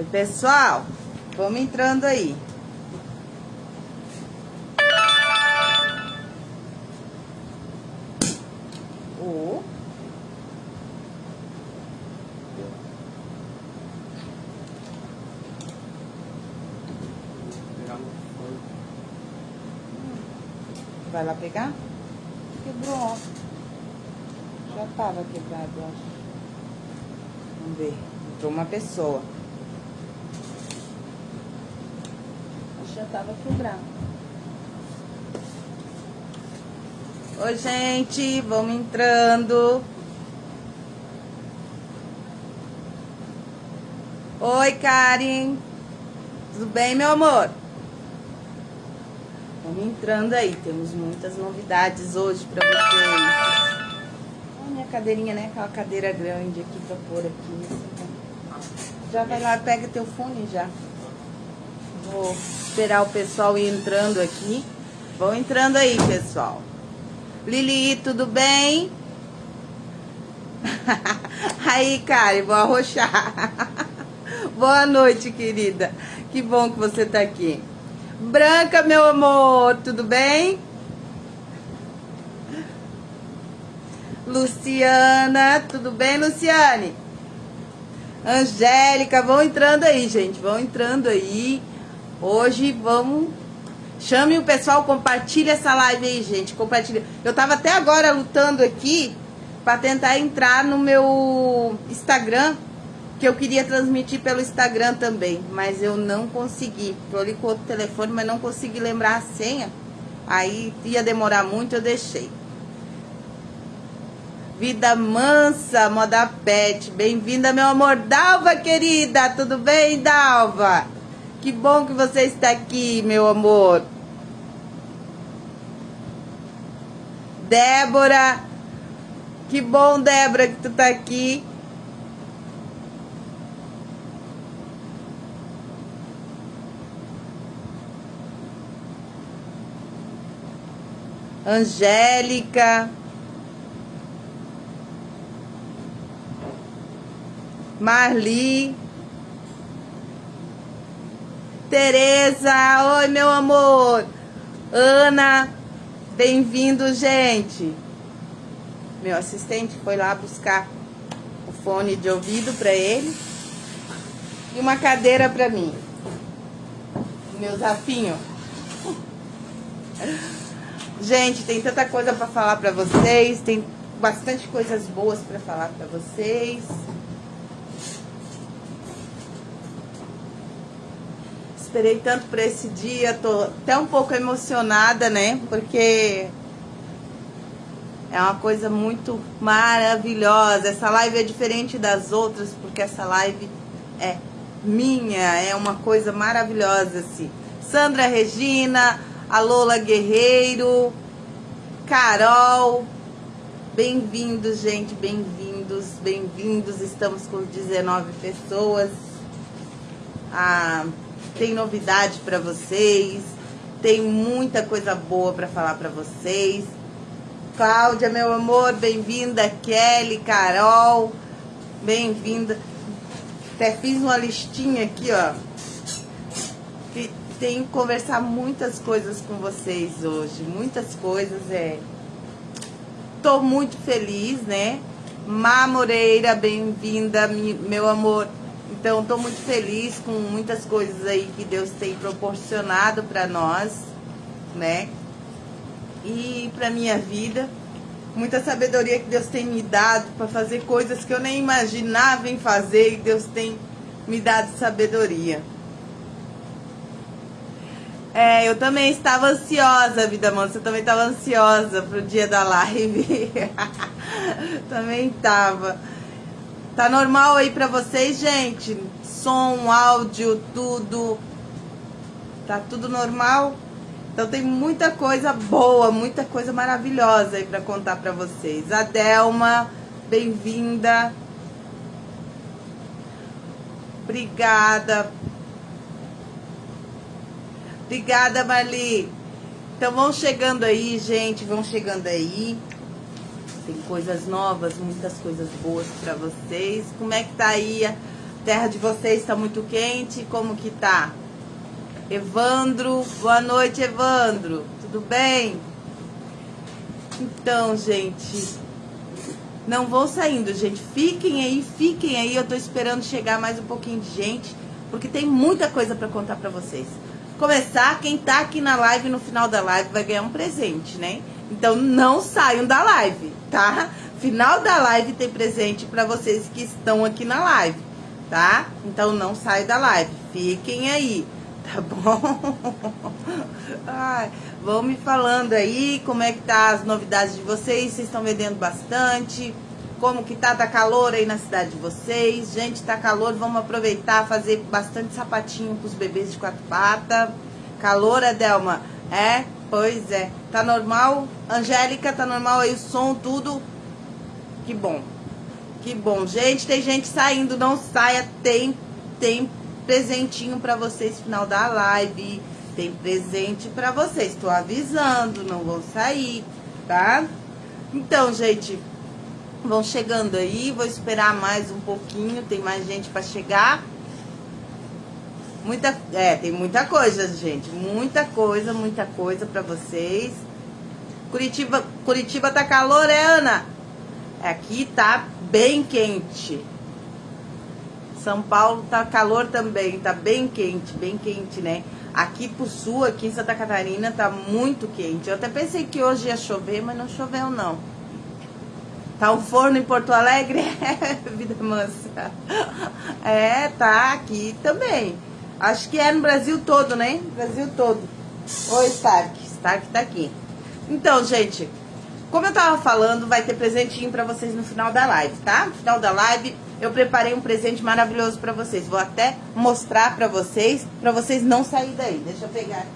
Oi, pessoal. Vamos entrando aí. Vai lá pegar? Quebrou. Já tava quebrado, acho. Vamos ver. Entrou uma pessoa. Acho que já tava quebrado. Oi, gente. Vamos entrando. Oi, Karen. Tudo bem, meu amor? Vamos entrando aí. Temos muitas novidades hoje pra vocês. Olha minha cadeirinha, né? Aquela cadeira grande aqui pra pôr aqui. Já vai lá, pega teu fone já. Vou esperar o pessoal ir entrando aqui. Vão entrando aí, pessoal. Lili, tudo bem? aí, Karen, vou arrochar. Boa noite, querida. Que bom que você tá aqui. Branca, meu amor, tudo bem? Luciana, tudo bem, Luciane? Angélica, vão entrando aí, gente, vão entrando aí. Hoje vamos. Chame o pessoal, compartilha essa live aí, gente. Compartilha. Eu tava até agora lutando aqui para tentar entrar no meu Instagram, que eu queria transmitir pelo Instagram também, mas eu não consegui. Tô ali com outro telefone, mas não consegui lembrar a senha. Aí ia demorar muito, eu deixei. Vida mansa, moda pet. Bem-vinda, meu amor. Dalva, querida. Tudo bem, Dalva? Que bom que você está aqui, meu amor. Débora. Que bom, Débora, que tu tá aqui. Angélica. Marli. Tereza, oi meu amor. Ana, bem-vindo, gente. Meu assistente foi lá buscar o fone de ouvido para ele e uma cadeira para mim. Meu zafinho. Gente, tem tanta coisa para falar para vocês, tem bastante coisas boas para falar para vocês. Esperei tanto por esse dia, tô até um pouco emocionada, né? Porque é uma coisa muito maravilhosa. Essa live é diferente das outras, porque essa live é minha, é uma coisa maravilhosa, assim. Sandra Regina, a Lola Guerreiro, Carol, bem-vindos, gente, bem-vindos, bem-vindos. Estamos com 19 pessoas. Ah, tem novidade para vocês, tem muita coisa boa para falar para vocês. Cláudia, meu amor, bem-vinda. Kelly, Carol, bem-vinda. Até fiz uma listinha aqui, ó. Tenho que conversar muitas coisas com vocês hoje, muitas coisas, é. Tô muito feliz, né? Má Moreira, bem-vinda, meu amor. Então, estou muito feliz com muitas coisas aí que Deus tem proporcionado para nós, né? E para minha vida, muita sabedoria que Deus tem me dado para fazer coisas que eu nem imaginava em fazer e Deus tem me dado sabedoria. É, eu também estava ansiosa, vida mansa, eu também estava ansiosa pro dia da live. também estava. Tá normal aí pra vocês, gente? Som, áudio, tudo. Tá tudo normal? Então tem muita coisa boa, muita coisa maravilhosa aí pra contar pra vocês. A Delma, bem-vinda. Obrigada. Obrigada, Marli. Então vão chegando aí, gente, vão chegando aí. Tem coisas novas, muitas coisas boas para vocês. Como é que tá aí a, Terra de vocês está muito quente? Como que tá? Evandro, boa noite, Evandro. Tudo bem? Então, gente, não vão saindo, gente. Fiquem aí, fiquem aí. Eu tô esperando chegar mais um pouquinho de gente, porque tem muita coisa para contar para vocês. Começar, quem tá aqui na live no final da live vai ganhar um presente, né? Então não saiam da live, tá? Final da live tem presente para vocês que estão aqui na live, tá? Então não saiam da live, fiquem aí, tá bom? Ai, vão me falando aí como é que tá as novidades de vocês, vocês estão vendendo bastante, como que tá, tá calor aí na cidade de vocês, gente, tá calor, vamos aproveitar, fazer bastante sapatinho com os bebês de quatro patas, calor, Adelma, é, pois é, tá normal, Angélica, tá normal aí o som, tudo, que bom, que bom, gente, tem gente saindo, não saia, tem, tem presentinho pra vocês final da live, tem presente pra vocês. Tô avisando, não vão sair, tá? Então, gente, vão chegando aí. Vou esperar mais um pouquinho. Tem mais gente pra chegar. Muita, é, tem muita coisa, gente. Muita coisa, muita coisa pra vocês. Curitiba, Curitiba tá calor, é, Ana? Aqui tá bem quente. São Paulo tá calor também, tá bem quente, bem quente, né? Aqui pro sul, aqui em Santa Catarina, tá muito quente. Eu até pensei que hoje ia chover, mas não choveu não. Tá um forno em Porto Alegre? É, vida mansa. É, tá aqui também. Acho que é no Brasil todo, né? Brasil todo. Oi, Stark. Stark tá aqui. Então, gente, como eu tava falando, vai ter presentinho pra vocês no final da live, tá? No final da live, eu preparei um presente maravilhoso para vocês. Vou até mostrar para vocês, para vocês não sair daí. Deixa eu pegar.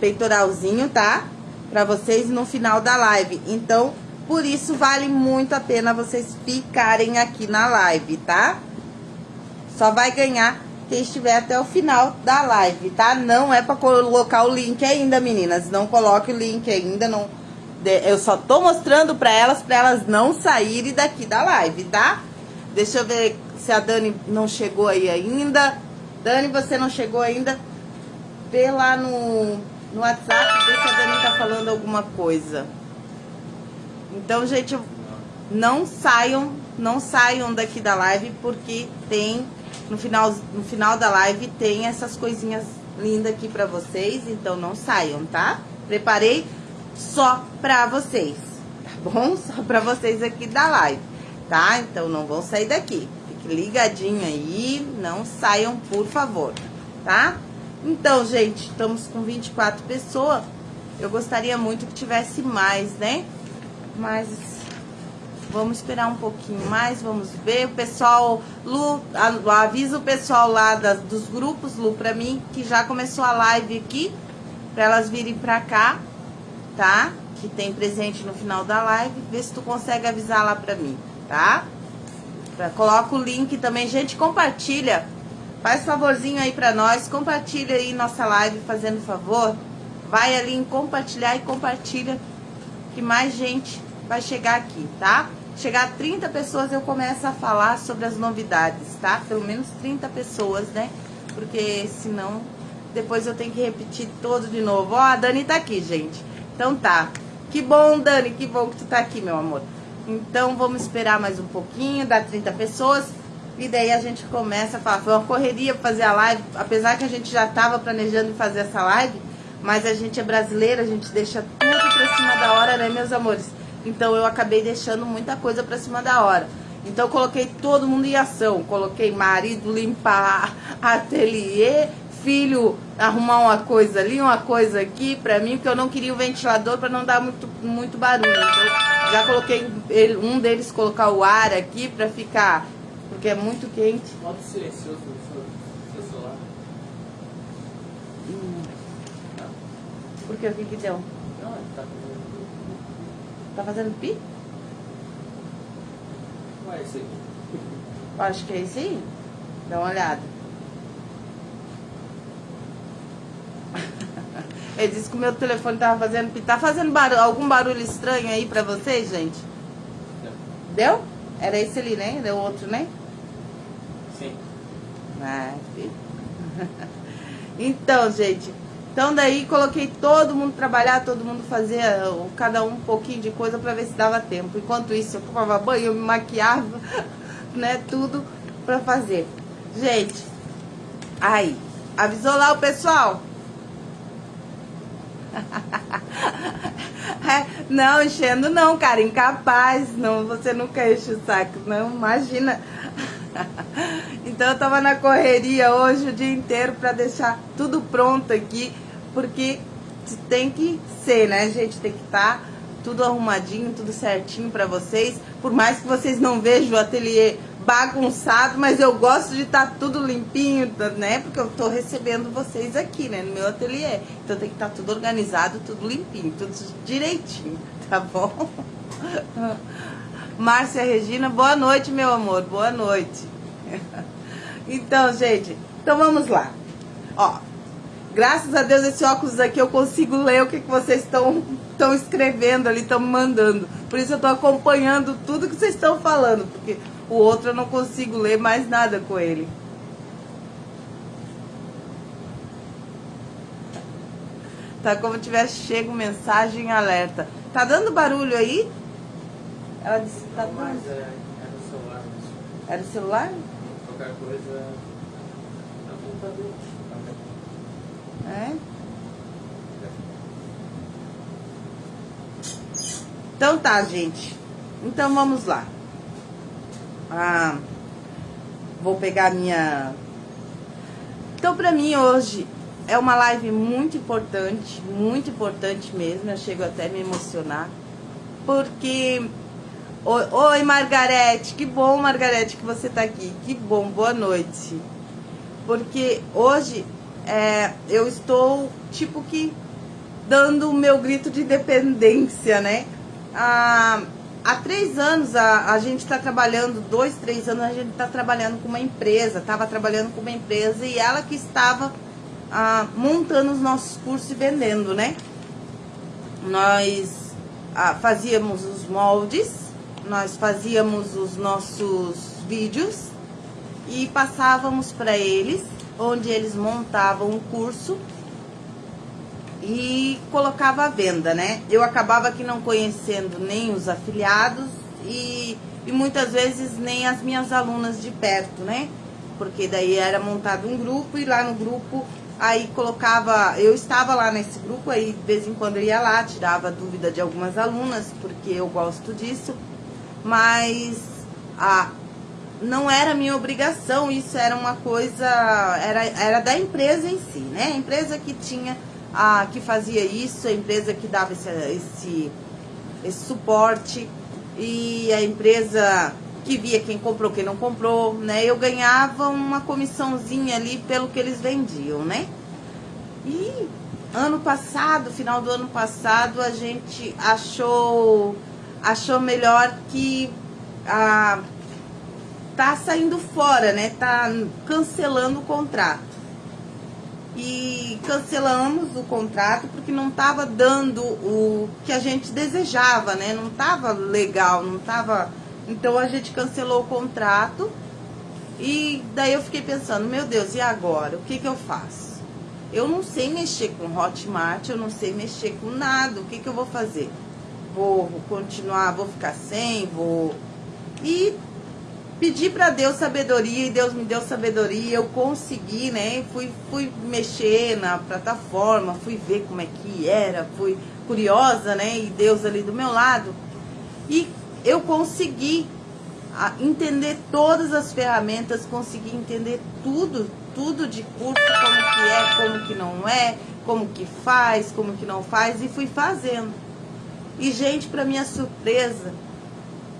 Peitoralzinho, tá? Para vocês no final da live. Então, por isso vale muito a pena vocês ficarem aqui na live, tá? Só vai ganhar quem estiver até o final da live, tá? Não é para colocar o link ainda, meninas. Não coloque o link ainda, não eu só tô mostrando pra elas, pra elas não saírem daqui da live, tá? Deixa eu ver se a Dani não chegou aí ainda. Dani, você não chegou ainda? Vê lá no, no WhatsApp, vê se a Dani tá falando alguma coisa. Então, gente, não saiam, não saiam daqui da live, porque tem, no final, no final da live, tem essas coisinhas lindas aqui pra vocês, então não saiam, tá? Preparei só pra vocês, tá bom? Só pra vocês aqui da live, tá? Então não vão sair daqui. Fique ligadinho aí, não saiam, por favor, tá? Então, gente, estamos com 24 pessoas. Eu gostaria muito que tivesse mais, né? Mas vamos esperar um pouquinho mais, vamos ver. O pessoal, Lu, avisa o pessoal lá das, dos grupos, Lu, pra mim, que já começou a live aqui, pra elas virem pra cá, tá? Que tem presente no final da live. Vê se tu consegue avisar lá pra mim, tá? Pra, coloca o link também. Gente, compartilha. Faz favorzinho aí pra nós. Compartilha aí nossa live, fazendo favor. Vai ali em compartilhar e compartilha. Que mais gente vai chegar aqui, tá? Chegar a 30 pessoas eu começo a falar sobre as novidades, tá? Pelo menos 30 pessoas, né? Porque senão depois eu tenho que repetir todo de novo. Ó, a Dani tá aqui, gente. Então tá. Que bom, Dani, que bom que tu tá aqui, meu amor. Então vamos esperar mais um pouquinho, dá 30 pessoas. E daí a gente começa a falar. Foi uma correria fazer a live, apesar que a gente já tava planejando fazer essa live, mas a gente é brasileira, a gente deixa tudo pra cima da hora, né, meus amores? Então eu acabei deixando muita coisa pra cima da hora. Então eu coloquei todo mundo em ação. Coloquei marido limpar ateliê, filho arrumar uma coisa ali, uma coisa aqui pra mim, porque eu não queria o ventilador pra não dar muito, muito barulho. Então, já coloquei ele, um deles colocar o ar aqui pra ficar, porque é muito quente. Modo silencioso do seu celular. Hum. Por que? O que que deu? Não, ele tá fazendo. Tá fazendo pi? Ué, esse aqui. Acho que é esse aí. Dá uma olhada. Ele disse que o meu telefone tava fazendo. Tá fazendo barulho, algum barulho estranho aí pra vocês, gente? Deu? Era esse ali, né? Deu outro, né? Sim. Ah, filho. Então, gente, então daí coloquei todo mundo trabalhar, todo mundo fazia uh, cada um um pouquinho de coisa pra ver se dava tempo. Enquanto isso, eu tomava banho, eu me maquiava, né, tudo pra fazer. Gente, aí, avisou lá o pessoal? É, não, enchendo não, cara, incapaz, não, você nunca enche o saco, não, imagina. Então eu tava na correria hoje o dia inteiro para deixar tudo pronto aqui, porque tem que ser, né, gente? Tem que estar tá tudo arrumadinho, tudo certinho para vocês. Por mais que vocês não vejam o ateliê bagunçado, mas eu gosto de estar tá tudo limpinho, né? Porque eu tô recebendo vocês aqui, né, no meu ateliê. Então tem que estar tá tudo organizado, tudo limpinho, tudo direitinho, tá bom? Márcia Regina, boa noite, meu amor, boa noite. Então, gente, então vamos lá. Ó, graças a Deus esse óculos aqui eu consigo ler o que, que vocês estão estão escrevendo ali, estão mandando. Por isso eu estou acompanhando tudo que vocês estão falando, porque o outro eu não consigo ler mais nada com ele. Tá como tivesse chego mensagem alerta. Tá dando barulho aí? Ela disse que tá Não, mas dando. é, é no celular. Era o celular? Qualquer coisa. É no computador. É? Então tá, gente. Então vamos lá. Ah, vou pegar minha. Então, pra mim hoje é uma live muito importante, muito importante mesmo. Eu chego até a me emocionar, porque. Oi, Margarete, que bom, Margarete, que você tá aqui. Que bom, boa noite. Porque hoje é, eu estou, tipo que, dando o meu grito de independência, né? Ah, há três anos a, a gente está trabalhando, dois, três anos a gente está trabalhando com uma empresa, estava trabalhando com uma empresa e ela que estava ah, montando os nossos cursos e vendendo, né? Nós ah, fazíamos os moldes, nós fazíamos os nossos vídeos e passávamos para eles, onde eles montavam o curso e colocava à venda, né? Eu acabava aqui não conhecendo nem os afiliados e, e muitas vezes nem as minhas alunas de perto, né? Porque daí era montado um grupo e lá no grupo aí colocava, eu estava lá nesse grupo aí de vez em quando eu ia lá, tirava dúvida de algumas alunas, porque eu gosto disso, mas a não era minha obrigação, isso era uma coisa, era, era da empresa em si, né? A empresa que tinha a que fazia isso, a empresa que dava esse, esse, esse suporte e a empresa que via quem comprou, quem não comprou, né? Eu ganhava uma comissãozinha ali pelo que eles vendiam, né? E ano passado, final do ano passado, a gente achou achou melhor que a tá saindo fora, né? Tá cancelando o contrato e cancelamos o contrato porque não estava dando o que a gente desejava, né? Não estava legal, não estava. Então a gente cancelou o contrato e daí eu fiquei pensando, meu Deus, e agora? O que que eu faço? Eu não sei mexer com Hotmart, eu não sei mexer com nada. O que que eu vou fazer? Vou continuar, vou ficar sem, vou. E pedi para Deus sabedoria e Deus me deu sabedoria, eu consegui, né? Fui, fui mexer na plataforma, fui ver como é que era, fui curiosa, né? E Deus ali do meu lado. E eu consegui entender todas as ferramentas, consegui entender tudo, tudo de curso, como que é, como que não é, como que faz, como que não faz, e fui fazendo. E, gente, para minha surpresa,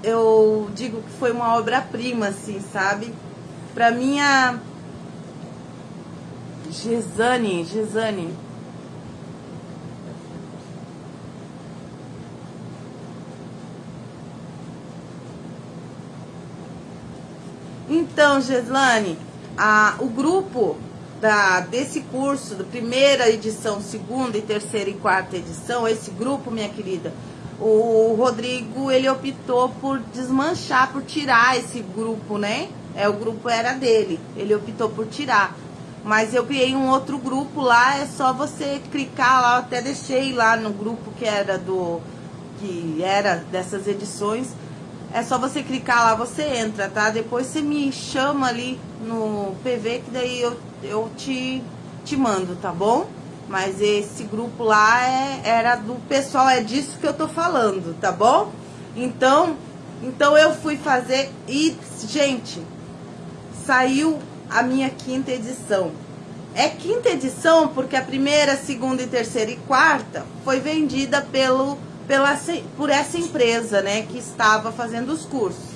eu digo que foi uma obra-prima, assim, sabe? Pra minha. Gesane, Gesane. Então, Geslane, a, o grupo da, desse curso, da primeira edição, segunda e terceira e quarta edição, esse grupo, minha querida, o Rodrigo, ele optou por desmanchar, por tirar esse grupo, né? É, o grupo era dele, ele optou por tirar. Mas eu criei um outro grupo lá, é só você clicar lá, eu até deixei lá no grupo que era do que era dessas edições. É só você clicar lá, você entra, tá? Depois você me chama ali no PV que daí eu, eu te, te mando, tá bom? Mas esse grupo lá é, era do pessoal, é disso que eu tô falando, tá bom? Então, então eu fui fazer e, gente, saiu a minha quinta edição. É quinta edição porque a primeira, segunda e terceira e quarta foi vendida pelo, pela, por essa empresa, né, que estava fazendo os cursos.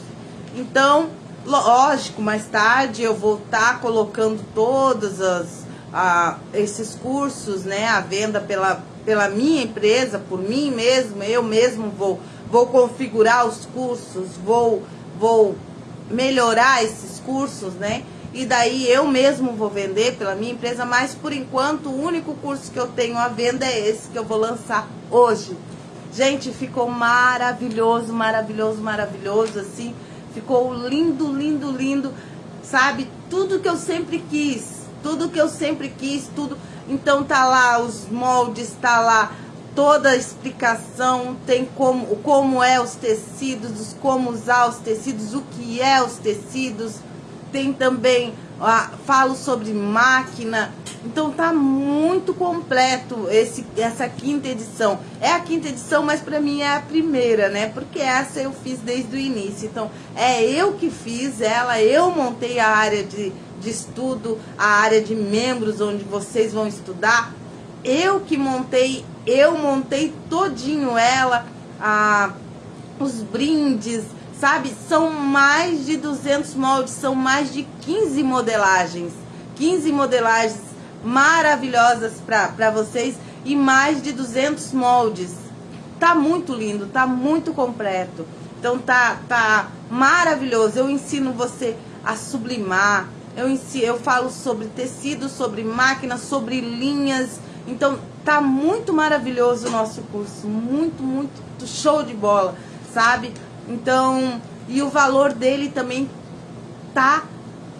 Então, lógico, mais tarde eu vou estar tá colocando todos as, a, esses cursos, né, à venda pela, pela minha empresa, por mim mesmo, eu mesmo vou, vou configurar os cursos, vou, vou melhorar esses cursos, né? E daí eu mesmo vou vender pela minha empresa, mas por enquanto o único curso que eu tenho à venda é esse que eu vou lançar hoje. Gente, ficou maravilhoso, maravilhoso, maravilhoso, assim. Ficou lindo, lindo, lindo. Sabe? Tudo que eu sempre quis. Tudo que eu sempre quis, tudo. Então tá lá os moldes, tá lá toda a explicação, tem como, como é os tecidos, como usar os tecidos, o que é os tecidos, tem também, falo sobre máquina, então tá muito completo esse, essa quinta edição. É a quinta edição, mas para mim é a primeira, né? Porque essa eu fiz desde o início. Então é eu que fiz ela, eu montei a área de, de estudo, a área de membros onde vocês vão estudar. Eu que montei eu montei todinho ela, a, os brindes, sabe? São mais de 200 moldes, são mais de 15 modelagens. 15 modelagens maravilhosas para vocês e mais de 200 moldes. Tá muito lindo, tá muito completo. Então tá, tá maravilhoso. Eu ensino você a sublimar. Eu, ensino, eu falo sobre tecido, sobre máquina, sobre linhas. Então Tá muito maravilhoso o nosso curso, muito, muito show de bola, sabe? Então, e o valor dele também tá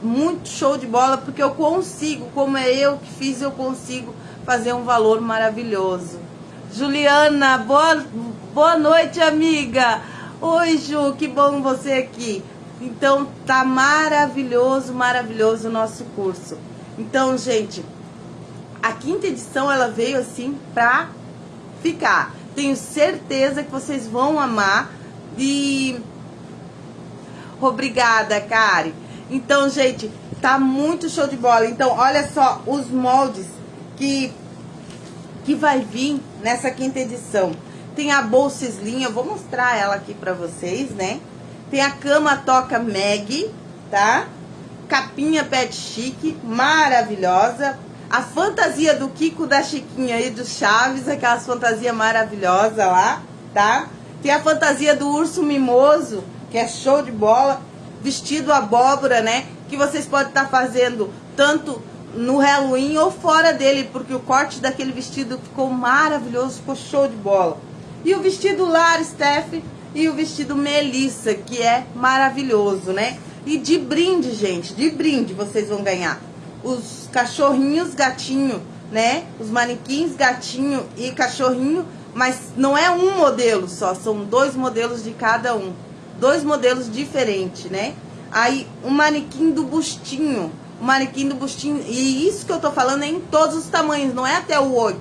muito show de bola, porque eu consigo, como é eu que fiz, eu consigo fazer um valor maravilhoso. Juliana, boa, boa noite, amiga. Oi, Ju, que bom você aqui. Então, tá maravilhoso, maravilhoso o nosso curso. Então, gente, a quinta edição ela veio assim pra ficar. Tenho certeza que vocês vão amar e obrigada, Kari. Então, gente, tá muito show de bola. Então, olha só os moldes que que vai vir nessa quinta edição. Tem a bolsa slim, eu vou mostrar ela aqui pra vocês, né? Tem a cama toca Meg, tá? Capinha pet chique, maravilhosa. A fantasia do Kiko, da Chiquinha e do Chaves, aquelas fantasias maravilhosas lá, tá? Tem a fantasia do urso mimoso, que é show de bola. Vestido abóbora, né? Que vocês podem estar tá fazendo tanto no Halloween ou fora dele, porque o corte daquele vestido ficou maravilhoso, ficou show de bola. E o vestido Lar Steph e o vestido Melissa, que é maravilhoso, né? E de brinde, gente, de brinde vocês vão ganhar os cachorrinhos gatinho, né? Os manequins gatinho e cachorrinho, mas não é um modelo só, são dois modelos de cada um. Dois modelos diferentes, né? Aí, o um manequim do bustinho, o manequim do bustinho, e isso que eu tô falando é em todos os tamanhos, não é até o 8.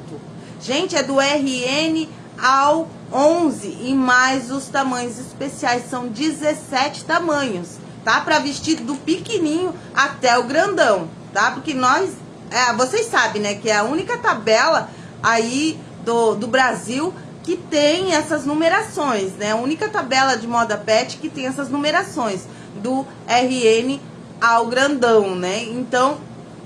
Gente, é do RN ao 11 e mais os tamanhos especiais, são 17 tamanhos, tá? Para vestir do pequenininho até o grandão tá? Porque nós, é, vocês sabem, né, que é a única tabela aí do, do Brasil que tem essas numerações, né? A única tabela de moda pet que tem essas numerações do RN ao grandão, né? Então,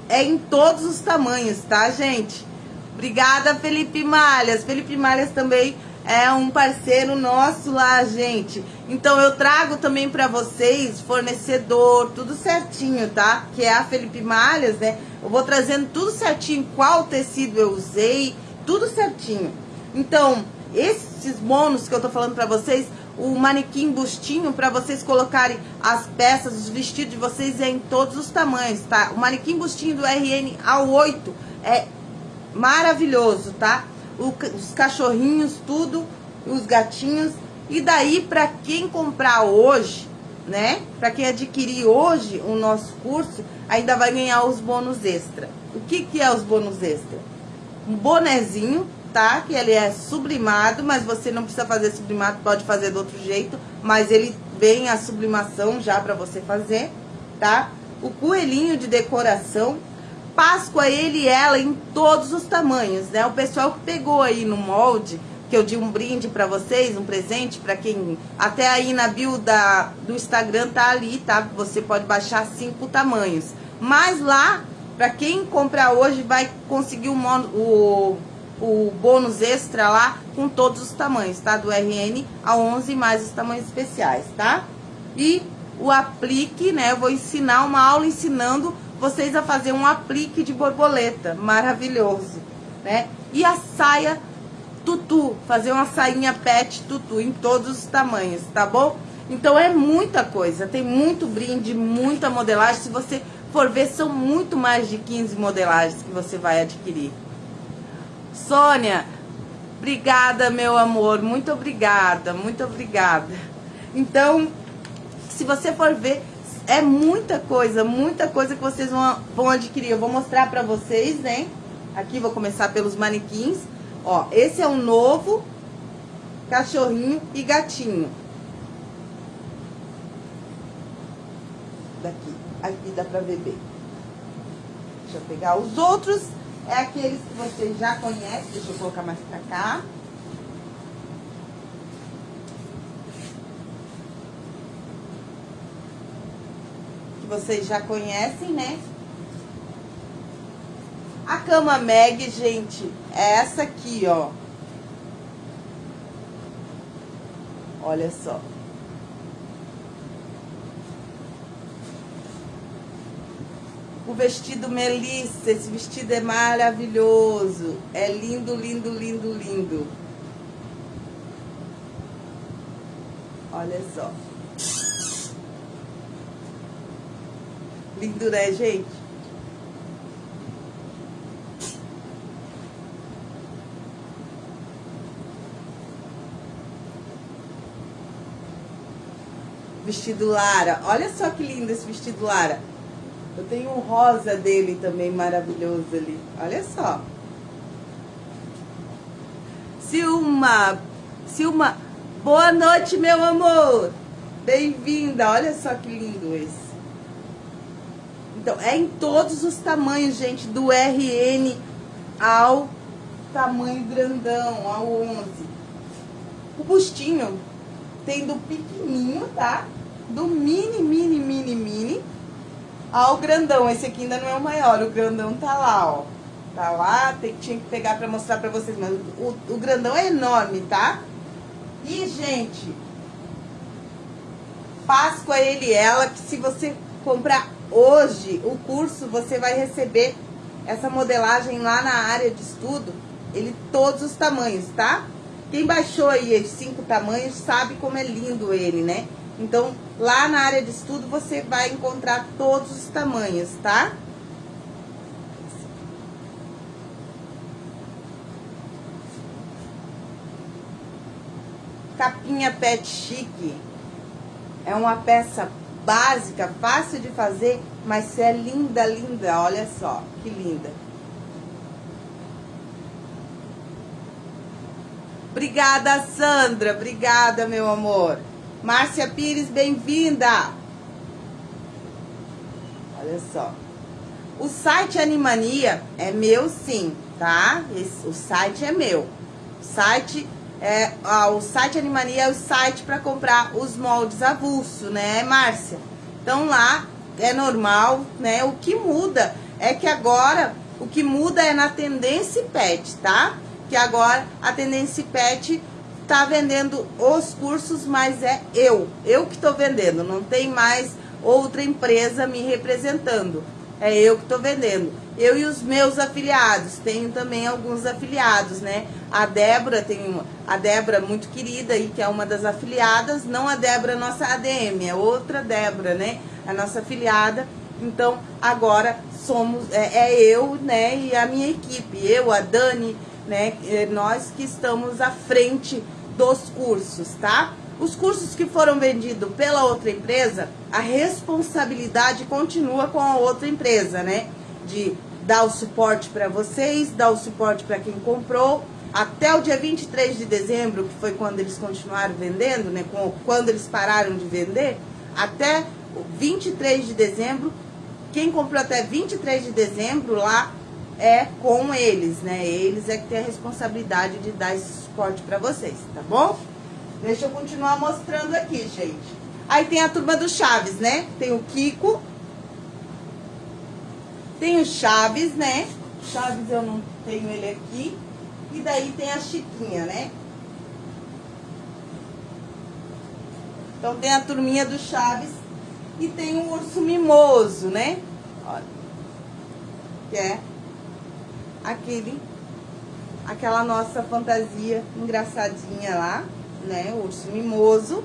é em todos os tamanhos, tá, gente? Obrigada, Felipe Malhas. Felipe Malhas também é um parceiro nosso lá, gente. Então eu trago também para vocês fornecedor, tudo certinho, tá? Que é a Felipe Malhas, né? Eu vou trazendo tudo certinho, qual tecido eu usei, tudo certinho. Então, esses bônus que eu tô falando pra vocês, o manequim bustinho para vocês colocarem as peças, os vestidos de vocês é em todos os tamanhos, tá? O manequim bustinho do RN A8 é maravilhoso, tá? O, os cachorrinhos, tudo, os gatinhos. E daí, para quem comprar hoje, né? Para quem adquirir hoje o nosso curso, ainda vai ganhar os bônus extra. O que, que é os bônus extra? Um bonezinho, tá? Que ele é sublimado, mas você não precisa fazer sublimado, pode fazer do outro jeito. Mas ele vem a sublimação já para você fazer, tá? O coelhinho de decoração. Páscoa, ele e ela em todos os tamanhos, né? O pessoal que pegou aí no molde que eu dei um brinde para vocês, um presente para quem até aí na bio da, do Instagram tá ali, tá? Você pode baixar cinco tamanhos. Mas lá, para quem comprar hoje, vai conseguir o, o, o bônus extra lá com todos os tamanhos, tá? Do RN a 11 mais os tamanhos especiais, tá? E o aplique, né? Eu vou ensinar uma aula ensinando vocês a fazer um aplique de borboleta, maravilhoso, né? E a saia tutu, fazer uma sainha pet tutu em todos os tamanhos, tá bom? Então é muita coisa, tem muito brinde, muita modelagem. Se você for ver, são muito mais de 15 modelagens que você vai adquirir. Sônia, obrigada, meu amor, muito obrigada, muito obrigada. Então, se você for ver, é muita coisa, muita coisa que vocês vão, vão adquirir. Eu vou mostrar pra vocês, né? Aqui vou começar pelos manequins. Ó, esse é o novo cachorrinho e gatinho. Daqui, aqui dá pra ver bem. Deixa eu pegar os outros. É aqueles que vocês já conhecem. Deixa eu colocar mais pra cá. Que vocês já conhecem, né? A cama Meg, gente, é essa aqui, ó. Olha só. O vestido Melissa, esse vestido é maravilhoso. É lindo, lindo, lindo, lindo. Olha só. Lindo, né, gente? Vestido Lara. Olha só que lindo esse vestido Lara. Eu tenho um rosa dele também maravilhoso ali. Olha só. Silma. Silma. Boa noite, meu amor. Bem-vinda. Olha só que lindo esse. Então, é em todos os tamanhos, gente, do RN ao tamanho grandão, ao 11. O bustinho tem do pequenininho, tá? Do mini, mini, mini, mini ao grandão. Esse aqui ainda não é o maior, o grandão tá lá, ó. Tá lá, tem, tinha que pegar pra mostrar pra vocês, mas o, o grandão é enorme, tá? E, gente, Páscoa ele e ela, que se você comprar hoje o curso, você vai receber essa modelagem lá na área de estudo, ele todos os tamanhos, tá? Quem baixou aí os cinco tamanhos sabe como é lindo ele, né? Então, lá na área de estudo você vai encontrar todos os tamanhos, tá? Capinha pet chique. É uma peça básica, fácil de fazer, mas é linda, linda. Olha só, que linda. Obrigada, Sandra. Obrigada, meu amor. Márcia Pires, bem-vinda. Olha só. O site Animania é meu sim, tá? Esse, o site é meu. O site é, ah, o site Animania é o site para comprar os moldes avulso, né, Márcia? Então lá é normal, né? O que muda é que agora o que muda é na tendência pet, tá? que agora a Tendência Pet tá vendendo os cursos, mas é eu, eu que estou vendendo, não tem mais outra empresa me representando. É eu que estou vendendo. Eu e os meus afiliados, tenho também alguns afiliados, né? A Débora, tem a Débora muito querida aí, que é uma das afiliadas, não a Débora nossa ADM, é outra Débora, né? A nossa afiliada. Então, agora somos, é, é eu, né, e a minha equipe, eu, a Dani, né, é nós que estamos à frente dos cursos, tá? Os cursos que foram vendidos pela outra empresa, a responsabilidade continua com a outra empresa, né? De dar o suporte para vocês, dar o suporte para quem comprou, até o dia 23 de dezembro, que foi quando eles continuaram vendendo, né? Quando eles pararam de vender, até 23 de dezembro, quem comprou até 23 de dezembro lá é com eles, né? Eles é que tem a responsabilidade de dar esse suporte para vocês, tá bom? Deixa eu continuar mostrando aqui, gente. Aí tem a turma do Chaves, né? Tem o Kiko. Tem o Chaves, né? Chaves eu não tenho ele aqui. E daí tem a Chiquinha, né? Então tem a turminha do Chaves e tem o urso mimoso, né? Olha. Que é aquele, aquela nossa fantasia engraçadinha lá né? O urso mimoso.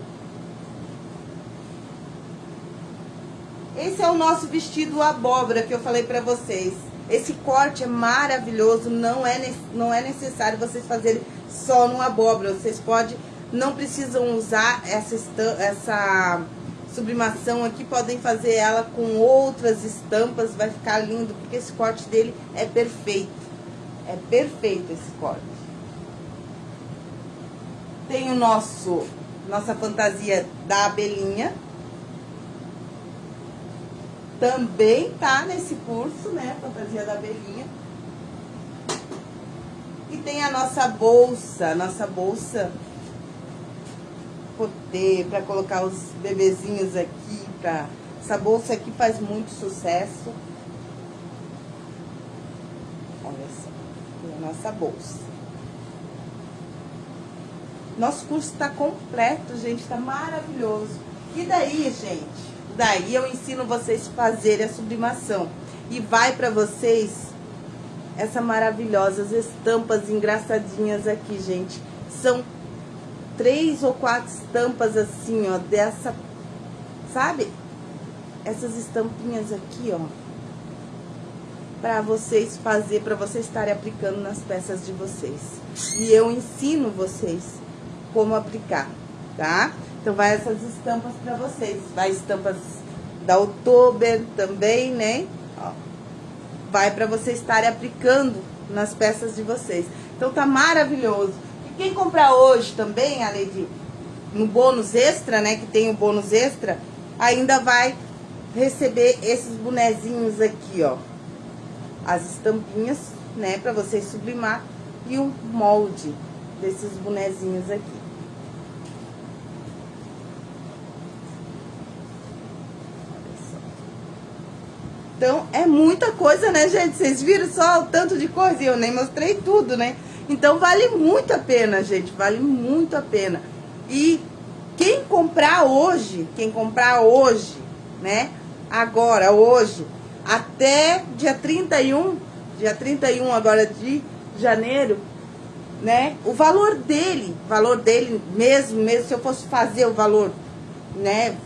Esse é o nosso vestido abóbora que eu falei pra vocês. Esse corte é maravilhoso, não é, não é necessário vocês fazerem só no abóbora. Vocês podem, não precisam usar essa, essa sublimação aqui, podem fazer ela com outras estampas, vai ficar lindo, porque esse corte dele é perfeito. É perfeito esse corte. Tem o nosso, nossa fantasia da abelhinha. Também tá nesse curso, né? Fantasia da abelhinha. E tem a nossa bolsa, nossa bolsa poder para colocar os bebezinhos aqui, pra... essa bolsa aqui faz muito sucesso. Olha só, nossa bolsa. Nosso curso está completo, gente, está maravilhoso. E daí, gente? Daí eu ensino vocês a fazerem a sublimação. E vai para vocês essa maravilhosas estampas engraçadinhas aqui, gente. São três ou quatro estampas assim, ó, dessa, sabe? Essas estampinhas aqui, ó. Para vocês fazer, para vocês estarem aplicando nas peças de vocês. E eu ensino vocês como aplicar, tá? Então, vai essas estampas para vocês. Vai estampas da Oktober também, né? Ó, vai para vocês estarem aplicando nas peças de vocês. Então, tá maravilhoso. E quem comprar hoje também, além de no bônus extra, né? Que tem o bônus extra, ainda vai receber esses bonezinhos aqui, ó. As estampinhas, né? Pra vocês sublimar. E um molde desses bonezinhos aqui. Então, é muita coisa, né, gente? Vocês viram só o tanto de coisa e eu nem mostrei tudo, né? Então, vale muito a pena, gente. Vale muito a pena. E quem comprar hoje, quem comprar hoje, né? Agora, hoje, até dia 31, dia 31 agora de janeiro, né? O valor dele, valor dele mesmo, mesmo se eu fosse fazer o valor, né?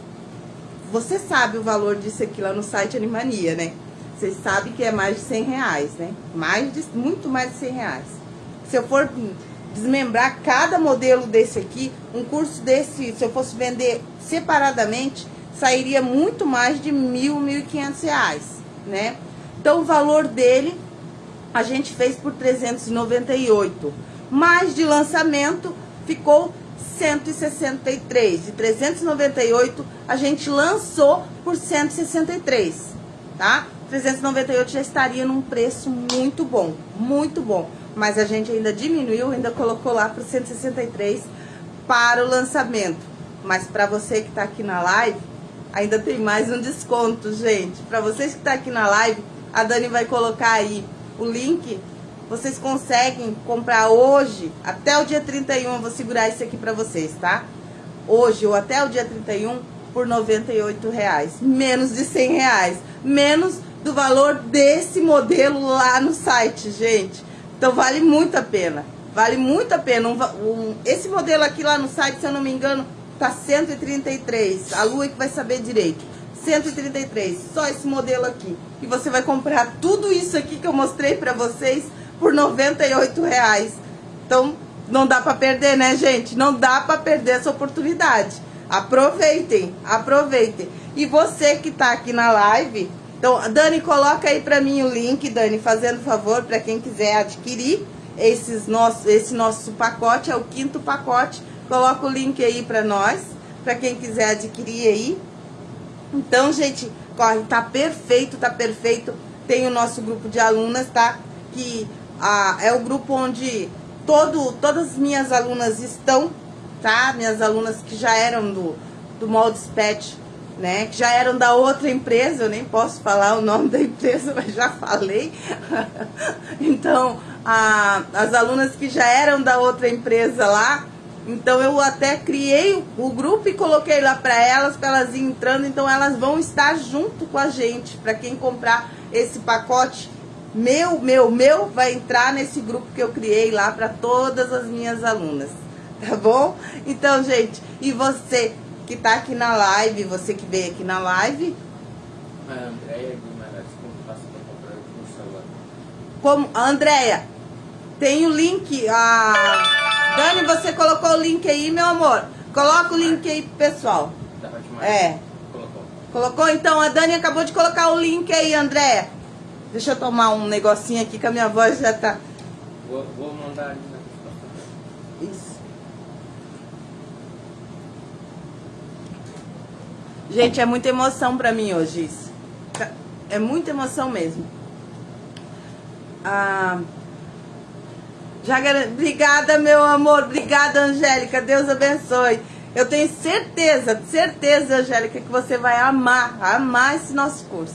Você sabe o valor disso aqui lá no site Animania, né? Vocês sabem que é mais de 100 reais, né? Mais de, muito mais de 100 reais. Se eu for desmembrar cada modelo desse aqui, um curso desse, se eu fosse vender separadamente, sairia muito mais de mil, mil e quinhentos reais, né? Então, o valor dele, a gente fez por 398. Mais de lançamento, ficou 163. De 398, a gente lançou por 163, tá? 398 já estaria num preço muito bom, muito bom. Mas a gente ainda diminuiu, ainda colocou lá para 163 para o lançamento. Mas para você que está aqui na live, ainda tem mais um desconto, gente. Para vocês que estão tá aqui na live, a Dani vai colocar aí o link vocês conseguem comprar hoje, até o dia 31, eu vou segurar isso aqui pra vocês, tá? Hoje ou até o dia 31 por 98 reais, menos de 100 reais, menos do valor desse modelo lá no site, gente. Então vale muito a pena. Vale muito a pena. Um, um, esse modelo aqui lá no site, se eu não me engano, tá 133. A Lua é que vai saber direito. 133, só esse modelo aqui. E você vai comprar tudo isso aqui que eu mostrei pra vocês por 98 reais. Então, não dá pra perder, né, gente? Não dá pra perder essa oportunidade. Aproveitem, aproveitem. E você que tá aqui na live, então, Dani, coloca aí pra mim o link, Dani, fazendo favor, pra quem quiser adquirir esses nosso, esse nosso pacote, é o quinto pacote. Coloca o link aí pra nós, pra quem quiser adquirir aí. Então, gente, corre, tá perfeito, tá perfeito. Tem o nosso grupo de alunas, tá? Que ah, é o grupo onde todo, todas as minhas alunas estão, tá? Minhas alunas que já eram do, do Moldes Pet, né? Que já eram da outra empresa, eu nem posso falar o nome da empresa, mas já falei. então, a, as alunas que já eram da outra empresa lá, então eu até criei o grupo e coloquei lá para elas, para elas ir entrando, então elas vão estar junto com a gente, para quem comprar esse pacote meu, meu, meu, vai entrar nesse grupo que eu criei lá para todas as minhas alunas, tá bom? Então, gente, e você que tá aqui na live, você que veio aqui na live? A Andréia Guimarães, como faço para comprar o celular? Como, Andréia, tem o link, a... Dani, você colocou o link aí, meu amor? Coloca o link aí pro pessoal. É. Colocou. Colocou? Então, a Dani acabou de colocar o link aí, Andréia. Deixa eu tomar um negocinho aqui que a minha voz já tá... Vou, vou mandar. Isso. Gente, é muita emoção pra mim hoje isso. É muita emoção mesmo. Ah, já, gar- obrigada, meu amor. Obrigada, Angélica. Deus abençoe. Eu tenho certeza, certeza, Angélica, que você vai amar, amar esse nosso curso.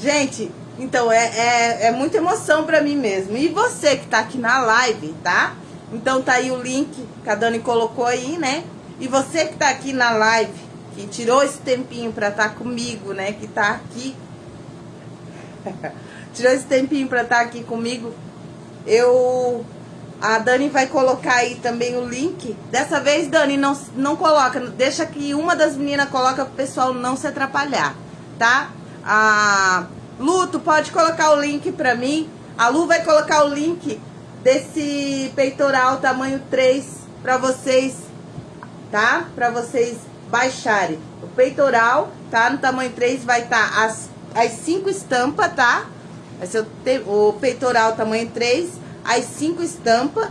Gente, então é, é, é muita emoção pra mim mesmo. E você que tá aqui na live, tá? Então tá aí o link que a Dani colocou aí, né? E você que tá aqui na live, que tirou esse tempinho pra estar comigo, né? Que tá aqui. tirou esse tempinho pra estar aqui comigo. Eu. A Dani vai colocar aí também o link. Dessa vez, Dani, não, não coloca. Deixa que uma das meninas coloca pro pessoal não se atrapalhar, tá? A Lu, tu pode colocar o link pra mim. A Lu vai colocar o link desse peitoral tamanho 3 pra vocês, tá? Pra vocês baixarem. O peitoral, tá? No tamanho 3 vai estar tá as, as cinco estampas, tá? Vai ser o, o peitoral tamanho 3, as cinco estampas.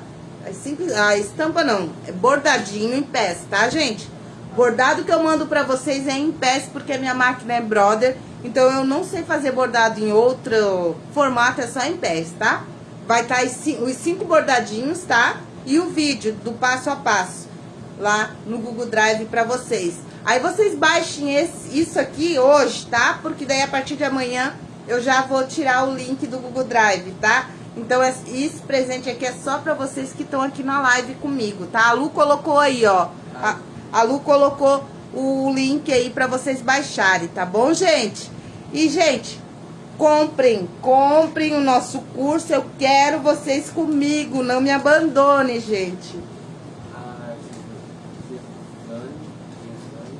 As cinco, a estampa não, é bordadinho em pés, tá, gente? Bordado que eu mando pra vocês é em pés, porque a minha máquina é Brother. Então eu não sei fazer bordado em outro formato, é só em pés, tá? Vai estar os cinco bordadinhos, tá? E o vídeo do passo a passo lá no Google Drive pra vocês. Aí vocês baixem esse, isso aqui hoje, tá? Porque daí a partir de amanhã eu já vou tirar o link do Google Drive, tá? Então es- esse presente aqui é só pra vocês que estão aqui na live comigo, tá? A Lu colocou aí, ó. A, a Lu colocou o link aí pra vocês baixarem, tá bom, gente? E, gente, comprem, comprem o nosso curso. Eu quero vocês comigo. Não me abandone, gente. A Gislane, Gislane,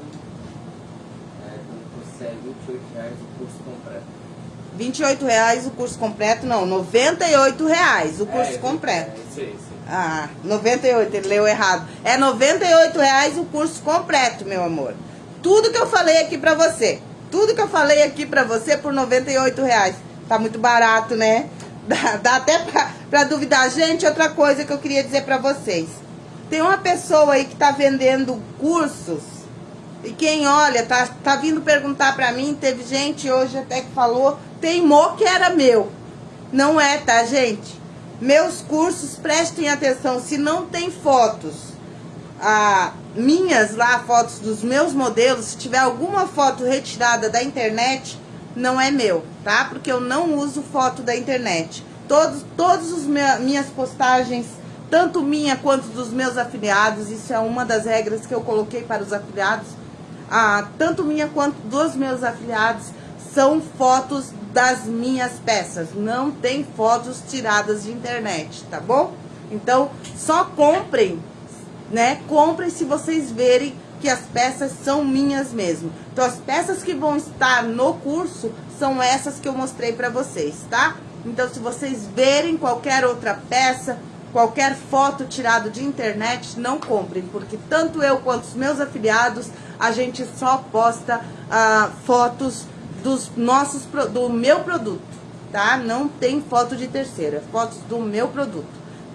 é, é 28 reais. 28 reais o curso completo, não, 98 reais o curso É, completo. É, isso aí. Ah, 98, ele leu errado. É 98 reais o curso completo, meu amor. Tudo que eu falei aqui pra você. Tudo que eu falei aqui pra você por 98 reais. Tá muito barato, né? Dá, dá até pra, pra duvidar. Gente, outra coisa que eu queria dizer pra vocês. Tem uma pessoa aí que tá vendendo cursos. E quem olha, tá, tá vindo perguntar pra mim. Teve gente hoje até que falou. Teimou que era meu. Não é, tá, gente? Meus cursos, prestem atenção, se não tem fotos ah, minhas lá, fotos dos meus modelos, se tiver alguma foto retirada da internet, não é meu, tá? Porque eu não uso foto da internet. Todos, os me- minhas postagens, tanto minha quanto dos meus afiliados, isso é uma das regras que eu coloquei para os afiliados, ah, tanto minha quanto dos meus afiliados, são fotos das minhas peças, não tem fotos tiradas de internet, tá bom? Então, só comprem, né? Comprem se vocês verem que as peças são minhas mesmo. Então, as peças que vão estar no curso são essas que eu mostrei para vocês, tá? Então, se vocês verem qualquer outra peça, qualquer foto tirada de internet, não comprem, porque tanto eu quanto os meus afiliados, a gente só posta ah, fotos dos nossos, do meu produto, tá? Não tem foto de terceira, fotos do meu produto,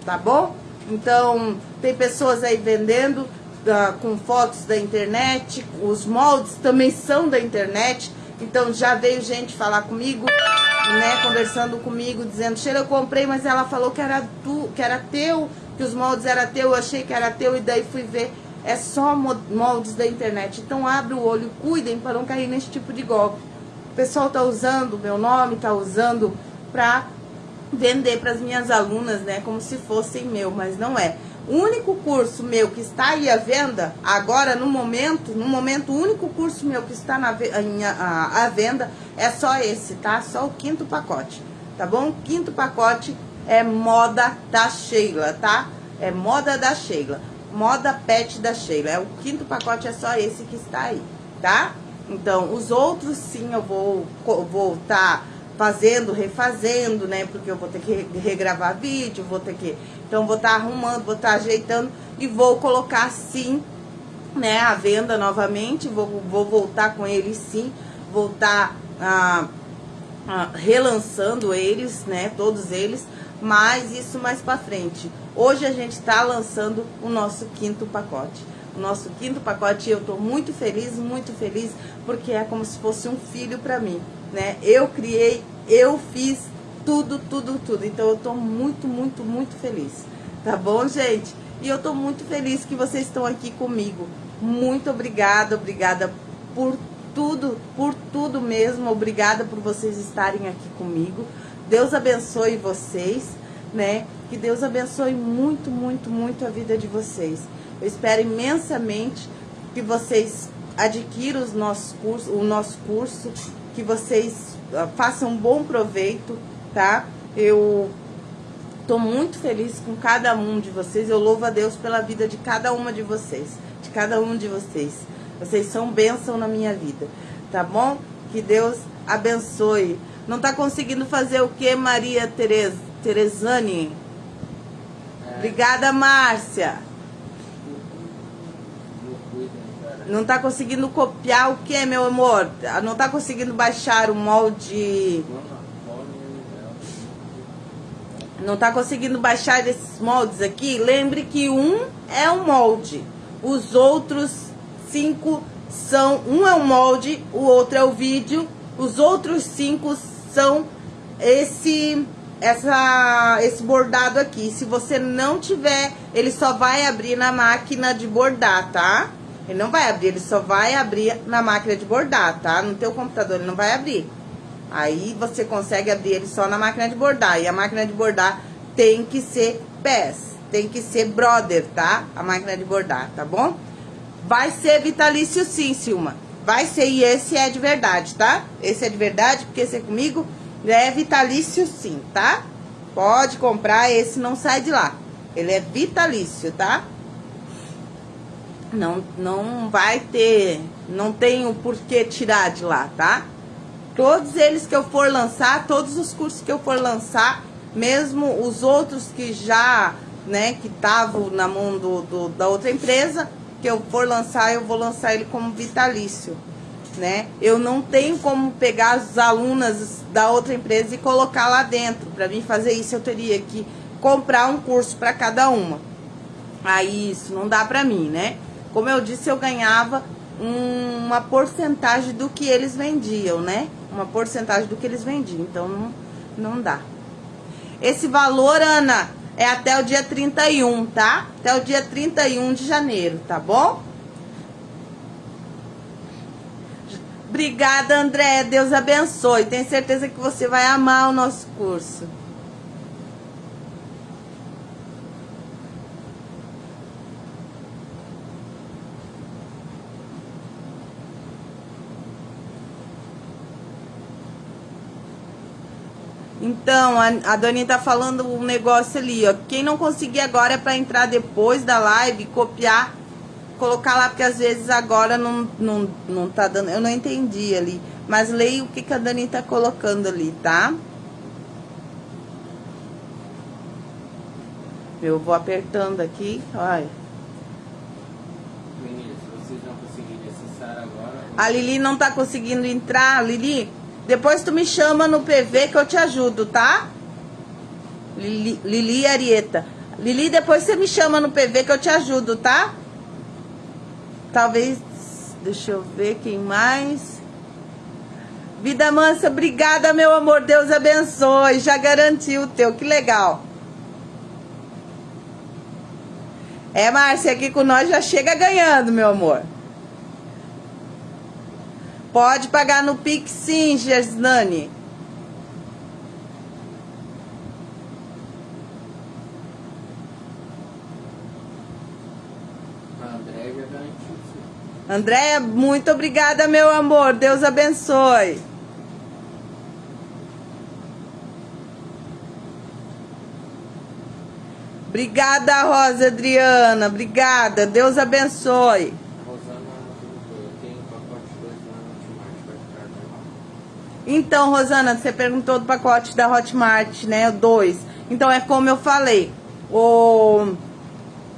tá bom? Então, tem pessoas aí vendendo uh, com fotos da internet, os moldes também são da internet, então já veio gente falar comigo, né, conversando comigo, dizendo, Sheila, eu comprei, mas ela falou que era tu, que era teu, que os moldes era teu, eu achei que era teu, e daí fui ver, é só moldes da internet. Então abre o olho, cuidem para não cair nesse tipo de golpe. O pessoal tá usando meu nome, tá usando para vender para as minhas alunas, né, como se fossem meu, mas não é. O único curso meu que está aí à venda, agora no momento, no momento, o único curso meu que está na, à venda é só esse, tá? Só o quinto pacote, tá bom? O quinto pacote é moda da Sheila, tá? É moda da Sheila, moda pet da Sheila. É o quinto pacote é só esse que está aí, tá? Então, os outros sim eu vou vou tá fazendo, refazendo, né? Porque eu vou ter que regravar vídeo, vou ter que então, vou estar tá arrumando, vou estar tá ajeitando e vou colocar sim, né, a venda novamente. Vou, vou voltar com eles sim, vou estar tá, ah, ah, relançando eles, né, todos eles. Mas isso mais pra frente. Hoje a gente está lançando o nosso quinto pacote. O nosso quinto pacote eu estou muito feliz, muito feliz, porque é como se fosse um filho para mim, né? Eu criei, eu fiz, tudo, tudo, tudo. Então eu tô muito, muito, muito feliz. Tá bom, gente? E eu tô muito feliz que vocês estão aqui comigo. Muito obrigada, obrigada por tudo, por tudo mesmo. Obrigada por vocês estarem aqui comigo. Deus abençoe vocês, né? Que Deus abençoe muito, muito, muito a vida de vocês. Eu espero imensamente que vocês adquiram os nossos cursos, o nosso curso, que vocês uh, façam um bom proveito, tá? Eu tô muito feliz com cada um de vocês. Eu louvo a Deus pela vida de cada uma de vocês, de cada um de vocês. Vocês são bênção na minha vida, tá bom? Que Deus abençoe. Não tá conseguindo fazer o que, Maria Tereza, Terezane? É. Obrigada, Márcia. Não tá conseguindo copiar o que, meu amor? Não tá conseguindo baixar o molde não está conseguindo baixar esses moldes aqui, lembre que um é um molde. Os outros cinco são... Um é um molde, o outro é o vídeo. Os outros cinco são esse, essa, esse bordado aqui. Se você não tiver, ele só vai abrir na máquina de bordar, tá? Ele não vai abrir, ele só vai abrir na máquina de bordar, tá? No teu computador ele não vai abrir. Aí você consegue abrir ele só na máquina de bordar. E a máquina de bordar tem que ser pés, tem que ser brother, tá? A máquina de bordar, tá bom? Vai ser vitalício sim, Silma. Vai ser, e esse é de verdade, tá? Esse é de verdade, porque esse é comigo é vitalício sim, tá? Pode comprar, esse não sai de lá. Ele é vitalício, tá? Não, não vai ter, não tem o porquê tirar de lá, tá? Todos eles que eu for lançar, todos os cursos que eu for lançar, mesmo os outros que já, né, que estavam na mão do, do, da outra empresa, que eu for lançar, eu vou lançar ele como vitalício, né? Eu não tenho como pegar as alunas da outra empresa e colocar lá dentro. Para mim fazer isso, eu teria que comprar um curso para cada uma. Aí isso não dá para mim, né? Como eu disse, eu ganhava um, uma porcentagem do que eles vendiam, né? uma porcentagem do que eles vendiam. Então, não, não dá. Esse valor, Ana, é até o dia 31, tá? Até o dia 31 de janeiro, tá bom? Obrigada, André. Deus abençoe. Tenho certeza que você vai amar o nosso curso. Então, a, a Dani tá falando um negócio ali, ó. Quem não conseguir agora é pra entrar depois da live, copiar, colocar lá, porque às vezes agora não, não, não tá dando. Eu não entendi ali. Mas leia o que, que a Dani tá colocando ali, tá? Eu vou apertando aqui, olha. Meninas, se vocês não conseguirem acessar agora. A Lili não tá conseguindo entrar. Lili, depois tu me chama no PV que eu te ajudo, tá? Lili, Lili Arieta. Lili, depois você me chama no PV que eu te ajudo, tá? Talvez, deixa eu ver quem mais. Vida Mansa, obrigada, meu amor. Deus abençoe. Já garantiu o teu. Que legal. É, Márcia, aqui com nós já chega ganhando, meu amor. Pode pagar no Pix sim, Gersnani. Sim. Andréia, muito obrigada, meu amor. Deus abençoe. Obrigada, Rosa Adriana. Obrigada. Deus abençoe. A Rosana perguntou, eu tenho pacote 2 lá no Hotmart, vai ficar normal? Então, Rosana, você perguntou do pacote da Hotmart, né? O 2. Então, é como eu falei. O,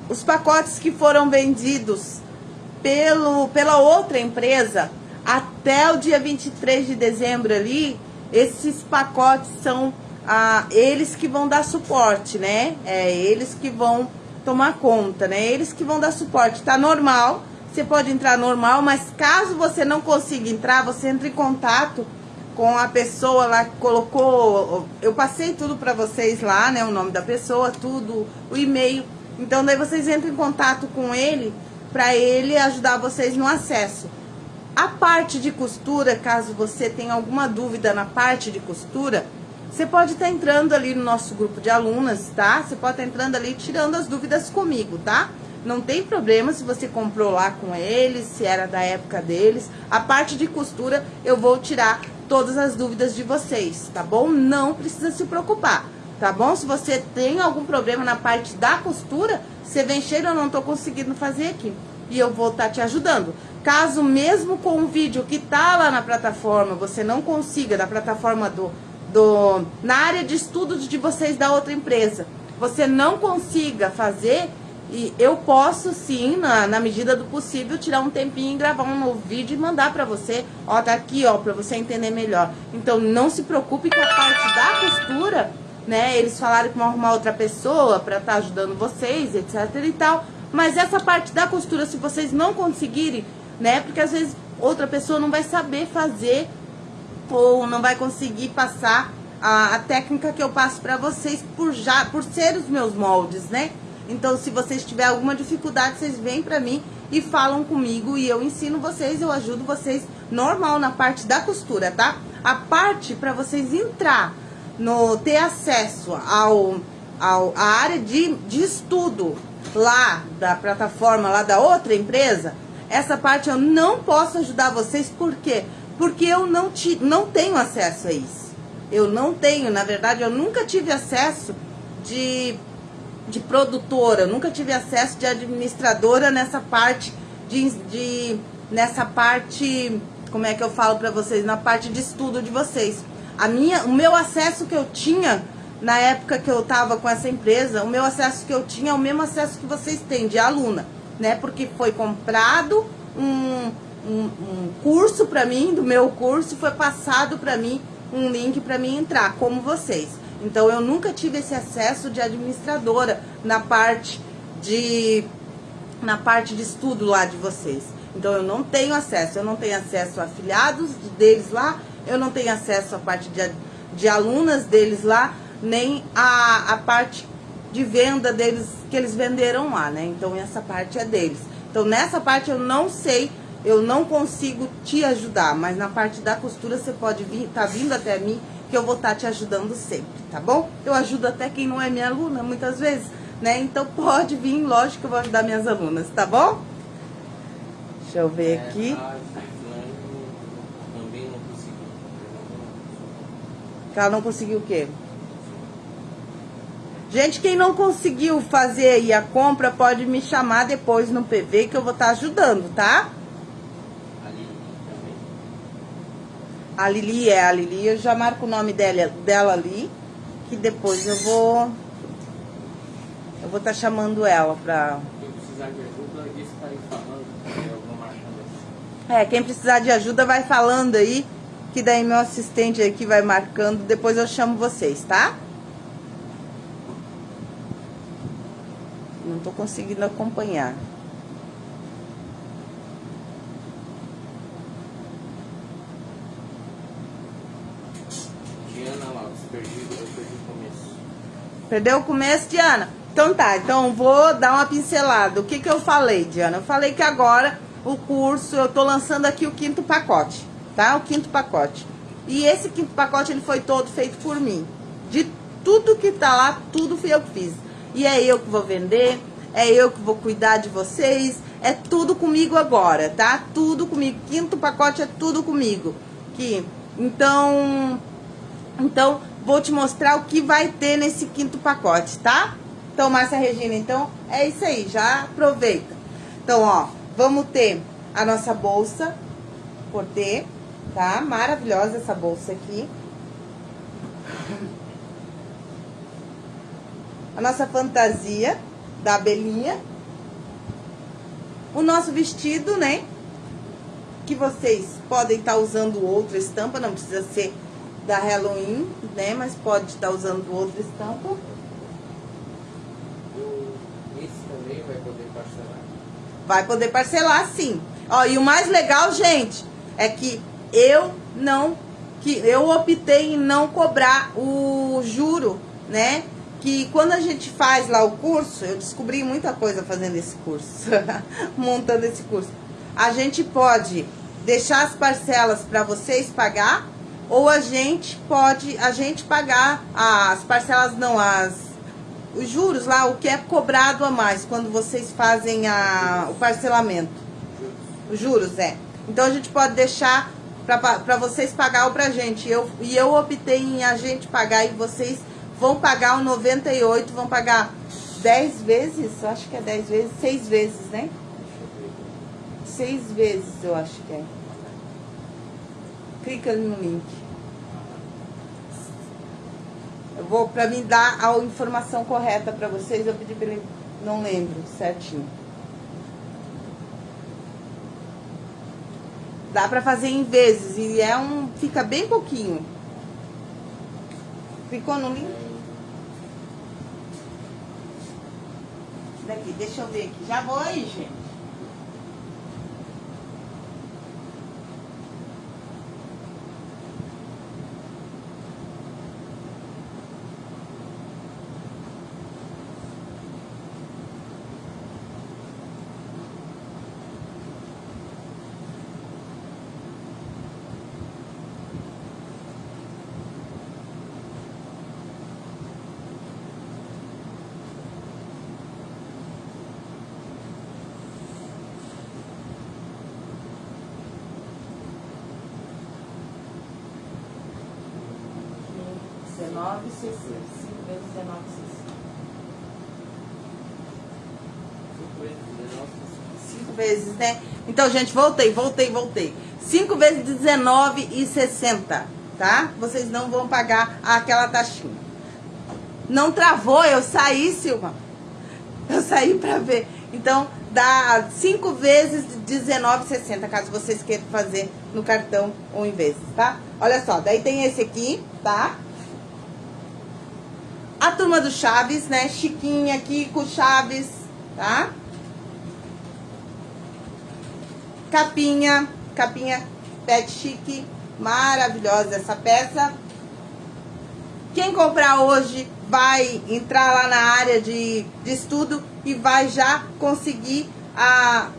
os pacotes que foram vendidos pelo, pela outra empresa até o dia 23 de dezembro ali, esses pacotes são ah, eles que vão dar suporte, né? É eles que vão tomar conta, né? Eles que vão dar suporte. Tá normal, você pode entrar normal, mas caso você não consiga entrar, você entra em contato com a pessoa lá que colocou. Eu passei tudo para vocês lá, né? O nome da pessoa, tudo, o e-mail. Então daí vocês entram em contato com ele para ele ajudar vocês no acesso. A parte de costura, caso você tenha alguma dúvida na parte de costura, você pode estar entrando ali no nosso grupo de alunas, tá? Você pode estar entrando ali tirando as dúvidas comigo, tá? Não tem problema se você comprou lá com eles, se era da época deles. A parte de costura eu vou tirar todas as dúvidas de vocês, tá bom? Não precisa se preocupar, tá bom? Se você tem algum problema na parte da costura, você vem cheio, eu não tô conseguindo fazer aqui. E eu vou estar te ajudando. Caso mesmo com o vídeo que tá lá na plataforma, você não consiga, da plataforma do do, na área de estudos de vocês da outra empresa, você não consiga fazer, e eu posso sim, na, na medida do possível, tirar um tempinho e gravar um novo vídeo e mandar para você. Ó, tá aqui, ó, para você entender melhor. Então não se preocupe com a parte da costura, né? Eles falaram que vão arrumar outra pessoa para estar tá ajudando vocês, etc e tal. Mas essa parte da costura, se vocês não conseguirem, né? Porque às vezes outra pessoa não vai saber fazer ou não vai conseguir passar a, a técnica que eu passo para vocês por já por ser os meus moldes, né? Então, se vocês tiverem alguma dificuldade, vocês vêm para mim e falam comigo e eu ensino vocês, eu ajudo vocês normal na parte da costura, tá? A parte para vocês entrar no ter acesso ao, ao a área de, de estudo lá da plataforma lá da outra empresa, essa parte eu não posso ajudar vocês, por quê? porque eu não, ti, não tenho acesso a isso. Eu não tenho, na verdade, eu nunca tive acesso de, de produtora, eu nunca tive acesso de administradora nessa parte de, de nessa parte, como é que eu falo para vocês, na parte de estudo de vocês. A minha, o meu acesso que eu tinha na época que eu estava com essa empresa, o meu acesso que eu tinha é o mesmo acesso que vocês têm de aluna, né? Porque foi comprado um um, um curso para mim, do meu curso, foi passado para mim um link para mim entrar, como vocês. Então eu nunca tive esse acesso de administradora na parte de na parte de estudo lá de vocês. Então eu não tenho acesso, eu não tenho acesso a afiliados deles lá, eu não tenho acesso à parte de, de alunas deles lá, nem a, a parte de venda deles que eles venderam lá, né? Então essa parte é deles. Então nessa parte eu não sei eu não consigo te ajudar, mas na parte da costura você pode vir, tá vindo até mim, que eu vou estar tá te ajudando sempre, tá bom? Eu ajudo até quem não é minha aluna, muitas vezes, né? Então pode vir, lógico que eu vou ajudar minhas alunas, tá bom? Deixa eu ver aqui. Que ela não conseguiu o quê? Gente, quem não conseguiu fazer aí a compra, pode me chamar depois no PV que eu vou estar tá ajudando, tá? A Lili também. A Lili é a Lili, eu já marco o nome dela, dela ali, que depois eu vou... Eu vou estar tá chamando ela pra... Quem precisar de ajuda, isso tá aí falando. Eu vou marcando assim. É, quem precisar de ajuda vai falando aí, que daí meu assistente aqui vai marcando, depois eu chamo vocês, tá? Não tô conseguindo acompanhar. Diana Lopes, perdi, eu perdi o começo. Perdeu o começo, Diana? Então tá, então vou dar uma pincelada. O que que eu falei, Diana? Eu falei que agora o curso, eu tô lançando aqui o quinto pacote, tá? O quinto pacote. E esse quinto pacote, ele foi todo feito por mim. De tudo que tá lá, tudo fui eu que fiz. E é eu que vou vender, é eu que vou cuidar de vocês, é tudo comigo agora, tá? Tudo comigo. Quinto pacote é tudo comigo. Que, então, então vou te mostrar o que vai ter nesse quinto pacote, tá? Então, Márcia Regina, então é isso aí, já aproveita. Então, ó, vamos ter a nossa bolsa por ter, tá? Maravilhosa essa bolsa aqui. a nossa fantasia da abelhinha. O nosso vestido, né? Que vocês podem estar tá usando outra estampa, não precisa ser da Halloween, né? Mas pode estar tá usando outra estampa. Esse também vai poder parcelar? Vai poder parcelar, sim. Ó, e o mais legal, gente, é que eu não... que Eu optei em não cobrar o juro, né? que quando a gente faz lá o curso, eu descobri muita coisa fazendo esse curso, montando esse curso. A gente pode deixar as parcelas para vocês pagar, ou a gente pode, a gente pagar as parcelas, não, as os juros lá, o que é cobrado a mais quando vocês fazem a, o parcelamento. Os juros, é. Então a gente pode deixar para vocês pagar ou pra gente. Eu, e eu optei em a gente pagar e vocês vão pagar o 98, vão pagar 10 vezes, eu acho que é 10 vezes, 6 vezes, né? 6 vezes, eu acho que é. Clica no link. Eu vou, pra mim dar a informação correta pra vocês, eu pedi pra ele, não lembro certinho. Dá pra fazer em vezes e é um, fica bem pouquinho. Ficou no link? daqui. Deixa eu ver aqui. Já vou aí, gente. Vezes, né? Então, gente, voltei, voltei, voltei. 5 vezes 19,60, tá? Vocês não vão pagar aquela taxinha. Não travou, eu saí, Silva. Eu saí pra ver. Então, dá 5 vezes 19,60, caso vocês queiram fazer no cartão ou em vezes, tá? Olha só, daí tem esse aqui, tá? Turma do Chaves, né? Chiquinha aqui com Chaves, tá? Capinha, capinha pet chique, maravilhosa essa peça. Quem comprar hoje vai entrar lá na área de, de estudo e vai já conseguir a,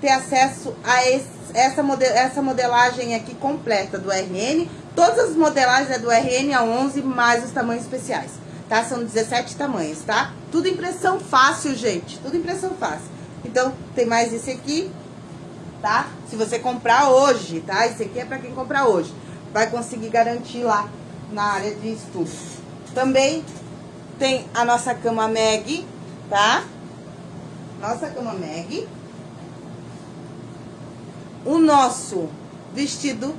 ter acesso a esse, essa, essa modelagem aqui completa do RN. Todas as modelagens é do RN a 11, mais os tamanhos especiais, tá? São 17 tamanhos, tá? Tudo impressão fácil, gente, tudo impressão fácil. Então, tem mais esse aqui, tá? Se você comprar hoje, tá? Esse aqui é para quem comprar hoje. Vai conseguir garantir lá na área de estudo. Também tem a nossa cama Meg, tá? Nossa cama Meg. O nosso vestido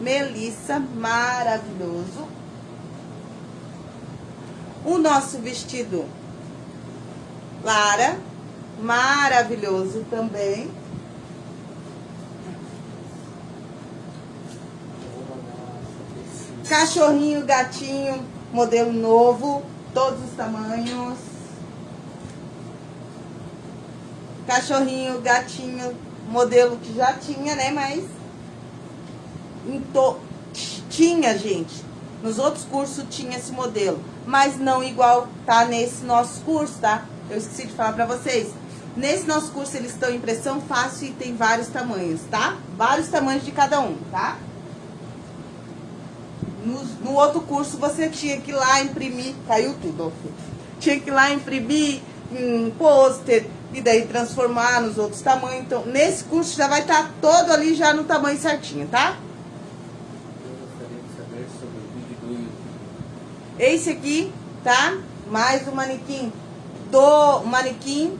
Melissa, maravilhoso. O nosso vestido Lara, maravilhoso também. Cachorrinho, gatinho, modelo novo, todos os tamanhos. Cachorrinho, gatinho, modelo que já tinha, né? Mas tinha, gente. Nos outros cursos tinha esse modelo, mas não igual tá nesse nosso curso, tá? Eu esqueci de falar pra vocês. Nesse nosso curso eles estão em impressão fácil e tem vários tamanhos, tá? Vários tamanhos de cada um, tá? No, no outro curso você tinha que ir lá imprimir, caiu tudo, tinha que ir lá imprimir um pôster e daí transformar nos outros tamanhos. Então, nesse curso já vai estar tá todo ali já no tamanho certinho, tá? Esse aqui, tá? Mais um manequim do manequim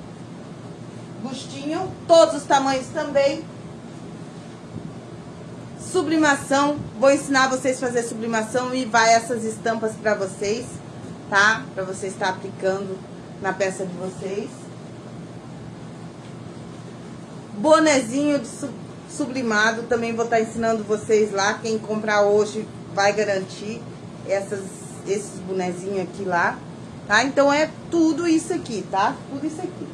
bustinho, todos os tamanhos também. Sublimação, vou ensinar vocês a fazer sublimação e vai essas estampas para vocês, tá? Para vocês estar aplicando na peça de vocês. Bonezinho de sublimado, também vou estar ensinando vocês lá. Quem comprar hoje vai garantir essas esses bonezinhos aqui lá, tá? Então é tudo isso aqui, tá? Tudo isso aqui.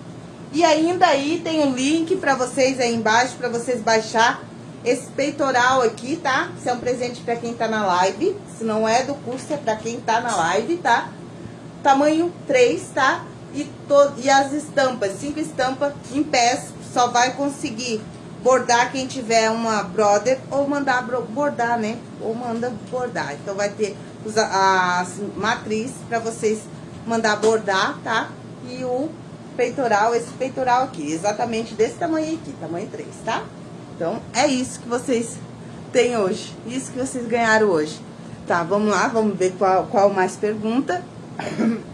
E ainda aí tem um link pra vocês aí embaixo, pra vocês baixar esse peitoral aqui, tá? Isso é um presente pra quem tá na live. Se não é do curso, é pra quem tá na live, tá? Tamanho 3, tá? E, to e as estampas, cinco estampas em pés, só vai conseguir bordar quem tiver uma brother ou mandar bordar, né? Ou manda bordar. Então vai ter as matriz para vocês mandar bordar, tá? E o peitoral, esse peitoral aqui, exatamente desse tamanho aqui, tamanho 3, tá? Então, é isso que vocês têm hoje, isso que vocês ganharam hoje. Tá, vamos lá, vamos ver qual, qual mais pergunta.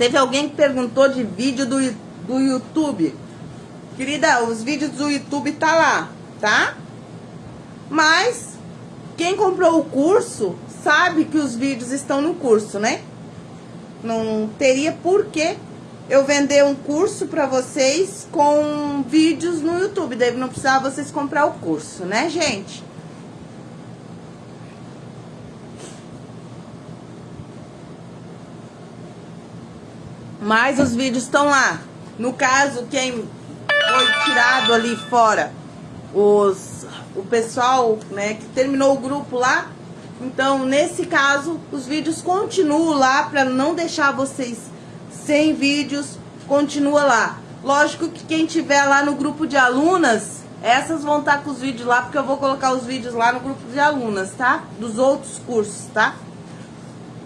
Teve alguém que perguntou de vídeo do, do YouTube. Querida, os vídeos do YouTube tá lá, tá? Mas quem comprou o curso sabe que os vídeos estão no curso, né? Não teria por que eu vender um curso para vocês com vídeos no YouTube. Deve não precisar vocês comprar o curso, né, gente? Mas os vídeos estão lá. No caso, quem foi tirado ali fora os, o pessoal né, que terminou o grupo lá. Então, nesse caso, os vídeos continuam lá para não deixar vocês sem vídeos, continua lá. Lógico que quem tiver lá no grupo de alunas, essas vão estar tá com os vídeos lá, porque eu vou colocar os vídeos lá no grupo de alunas, tá? Dos outros cursos, tá?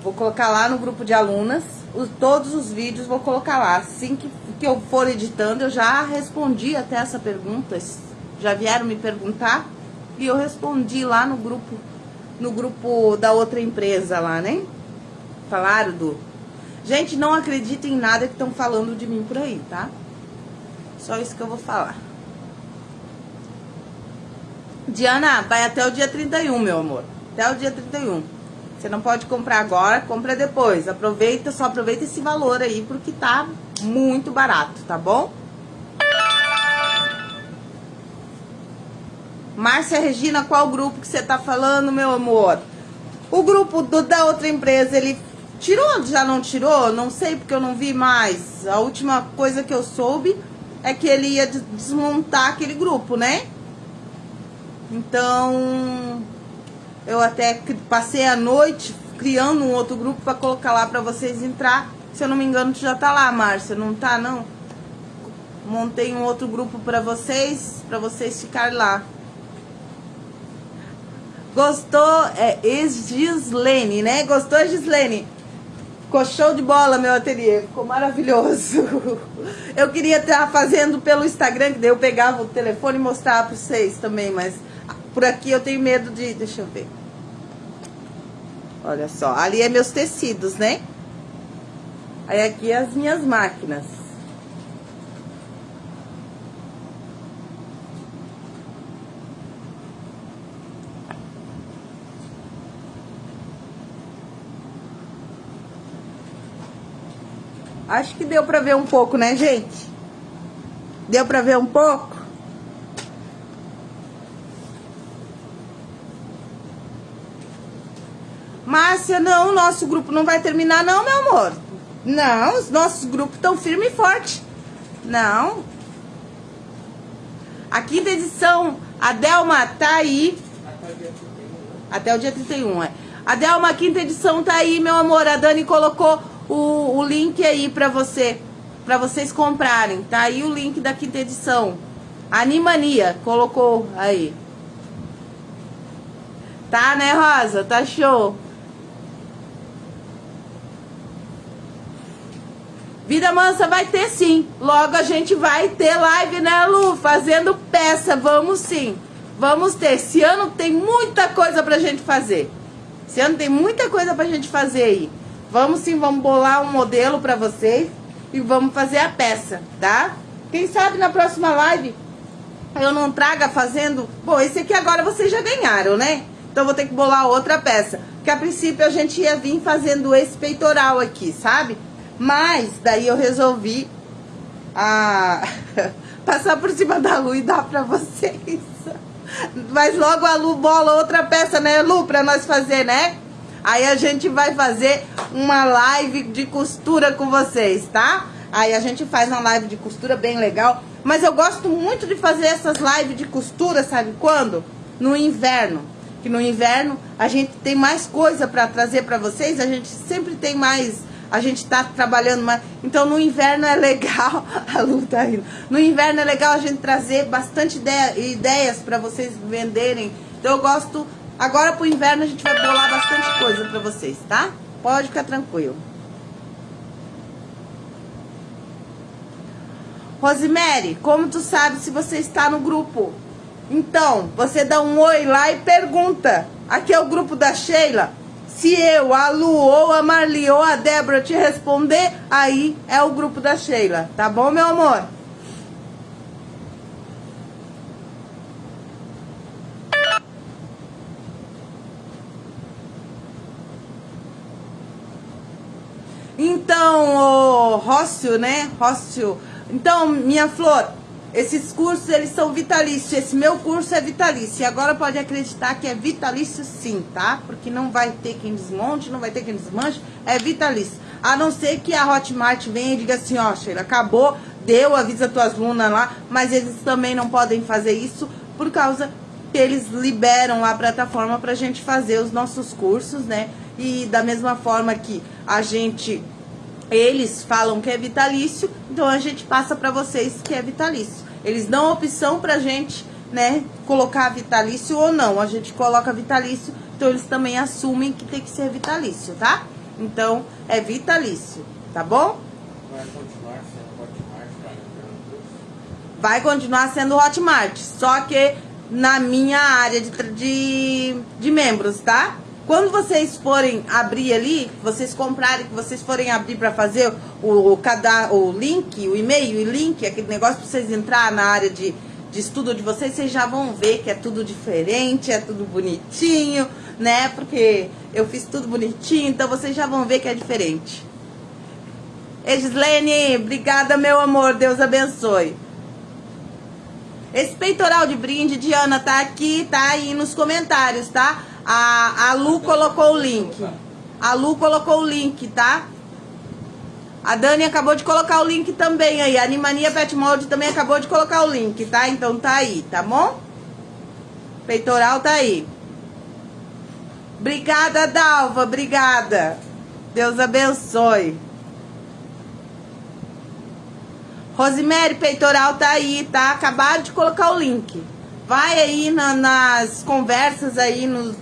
Vou colocar lá no grupo de alunas, os, todos os vídeos vou colocar lá. Assim que que eu for editando, eu já respondi até essa pergunta. Já vieram me perguntar e eu respondi lá no grupo, no grupo da outra empresa lá, né? Falaram do. Gente, não acreditem em nada que estão falando de mim por aí, tá? Só isso que eu vou falar. Diana, vai até o dia 31, meu amor. Até o dia 31. Você não pode comprar agora, compra depois. Aproveita, só aproveita esse valor aí, porque tá muito barato, tá bom? Márcia Regina, qual grupo que você tá falando, meu amor? O grupo do, da outra empresa, ele tirou, já não tirou? Não sei, porque eu não vi mais. A última coisa que eu soube é que ele ia desmontar aquele grupo, né? Então, eu até passei a noite criando um outro grupo para colocar lá para vocês entrar. Se eu não me engano, tu já tá lá, Márcia, não tá não? Montei um outro grupo para vocês, para vocês ficarem lá. Gostou? É ex-Gislene, né? Gostou, Gislene? Ficou show de bola meu ateliê, ficou maravilhoso. Eu queria estar fazendo pelo Instagram, que daí eu pegava o telefone e mostrava para vocês também, mas por aqui eu tenho medo de... Deixa eu ver. Olha só, ali é meus tecidos, né? Aí aqui é as minhas máquinas. Acho que deu pra ver um pouco, né, gente? Deu pra ver um pouco? Não, o nosso grupo não vai terminar não, meu amor. Não, os nossos grupos estão firme e forte. Não. A quinta edição, a Delma tá aí. Até o dia 31, é. A Delma, a quinta edição tá aí, meu amor. A Dani colocou o, o link aí pra você, pra vocês comprarem. Tá aí o link da quinta edição. Animania, colocou aí. Tá, né, Rosa? Tá show. Vida Mansa vai ter sim. Logo a gente vai ter live, né, Lu? Fazendo peça. Vamos sim. Vamos ter. Esse ano tem muita coisa pra gente fazer. Esse ano tem muita coisa pra gente fazer aí. Vamos sim, vamos bolar um modelo pra vocês e vamos fazer a peça, tá? Quem sabe na próxima live eu não traga fazendo... Bom, esse aqui agora vocês já ganharam, né? Então vou ter que bolar outra peça. Porque a princípio a gente ia vir fazendo esse peitoral aqui, sabe? Mas daí eu resolvi a... passar por cima da Lu e dar pra vocês. Mas logo a Lu bola outra peça, né, Lu? Pra nós fazer, né? Aí a gente vai fazer uma live de costura com vocês, tá? Aí a gente faz uma live de costura bem legal. Mas eu gosto muito de fazer essas lives de costura, sabe quando? No inverno. Que no inverno a gente tem mais coisa para trazer para vocês. A gente sempre tem mais... A gente tá trabalhando mais... Então no inverno é legal... A Lu tá indo. No inverno é legal a gente trazer bastante ideia, ideias para vocês venderem. Então eu gosto Agora pro inverno a gente vai bolar bastante coisa pra vocês, tá? Pode ficar tranquilo. Rosemary, como tu sabe se você está no grupo? Então, você dá um oi lá e pergunta. Aqui é o grupo da Sheila. Se eu, a Lu, ou a Marli, ou a Débora te responder, aí é o grupo da Sheila. Tá bom, meu amor? Então, o Rócio, né? Rócio. Então, minha flor, esses cursos, eles são vitalícios. Esse meu curso é vitalício. E agora pode acreditar que é vitalício sim, tá? Porque não vai ter quem desmonte, não vai ter quem desmanche. É vitalício. A não ser que a Hotmart venha e diga assim, ó, Sheila, acabou, deu, avisa tuas lunas lá. Mas eles também não podem fazer isso por causa que eles liberam a plataforma pra gente fazer os nossos cursos, né? E da mesma forma que a gente eles falam que é vitalício, então a gente passa para vocês que é vitalício. Eles dão opção pra gente, né, colocar vitalício ou não. A gente coloca vitalício, então eles também assumem que tem que ser vitalício, tá? Então, é vitalício, tá bom? Vai continuar sendo Hotmart? Vai continuar sendo Hotmart, só que na minha área de, de, de membros, tá? Quando vocês forem abrir ali, vocês comprarem, que vocês forem abrir para fazer o, o, o link, o e-mail e link, aquele negócio para vocês entrar na área de, de estudo de vocês, vocês já vão ver que é tudo diferente, é tudo bonitinho, né? Porque eu fiz tudo bonitinho, então vocês já vão ver que é diferente. Edislene, obrigada, meu amor. Deus abençoe. Esse peitoral de brinde, Diana, tá aqui, tá aí nos comentários, tá? A, a Lu colocou o link. A Lu colocou o link, tá? A Dani acabou de colocar o link também aí. A Animania Pet Mold também acabou de colocar o link, tá? Então tá aí, tá bom? Peitoral tá aí. Obrigada, Dalva. Obrigada. Deus abençoe. Rosemary, peitoral tá aí, tá? Acabaram de colocar o link. Vai aí na, nas conversas aí, nos,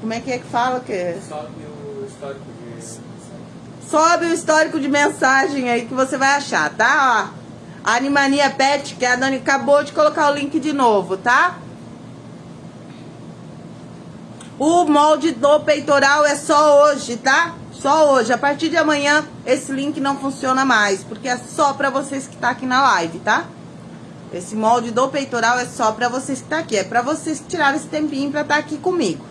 como é que é que fala? Que... Sobe o histórico de... Sobe o histórico de mensagem aí que você vai achar, tá? Ó. Animania Pet, que a Dani acabou de colocar o link de novo, tá? O molde do peitoral é só hoje, tá? Só hoje. A partir de amanhã, esse link não funciona mais, porque é só pra vocês que tá aqui na live, tá? Esse molde do peitoral é só pra vocês que tá aqui. É pra vocês tirarem esse tempinho pra estar tá aqui comigo.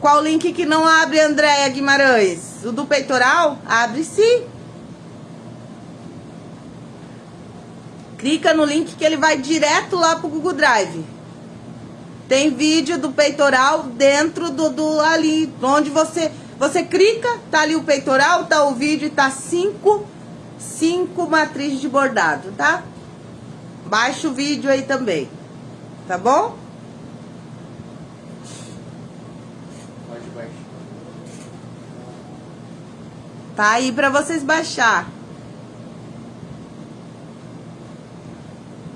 Qual link que não abre, Andréia Guimarães? O do peitoral? Abre sim. Clica no link que ele vai direto lá pro Google Drive. Tem vídeo do peitoral dentro do, do ali, onde você você clica, tá ali o peitoral, tá o vídeo e tá cinco, cinco matrizes de bordado, tá? Baixa o vídeo aí também, tá bom? Pode baixar. Tá aí pra vocês baixar.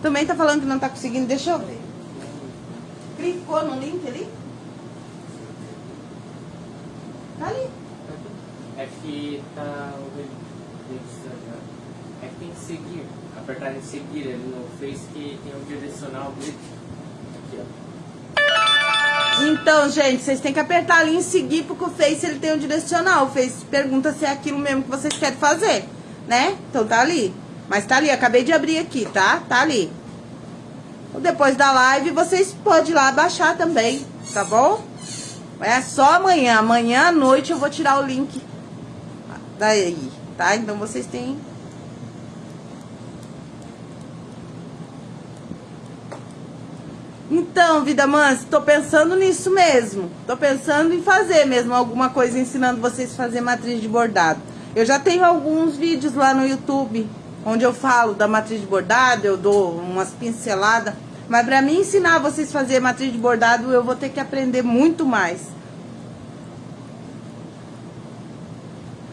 Também tá falando que não tá conseguindo, deixa eu ver. Clicou no link ali? Tá ali. É que tá o É que tem que seguir. Apertar em seguir ele no Face que tem um direcional dele. Aqui, ó. Então, gente, vocês têm que apertar ali em seguir, porque o Face ele tem um direcional. O Face pergunta se é aquilo mesmo que vocês querem fazer, né? Então tá ali. Mas tá ali, acabei de abrir aqui, tá? Tá ali. Depois da live, vocês podem ir lá baixar também, tá bom? É só amanhã. Amanhã à noite eu vou tirar o link daí, tá? Então vocês têm... Então, vida mansa, tô pensando nisso mesmo. Tô pensando em fazer mesmo alguma coisa ensinando vocês a fazer matriz de bordado. Eu já tenho alguns vídeos lá no YouTube onde eu falo da matriz de bordado, eu dou umas pinceladas. Mas para mim ensinar vocês a fazer matriz de bordado, eu vou ter que aprender muito mais.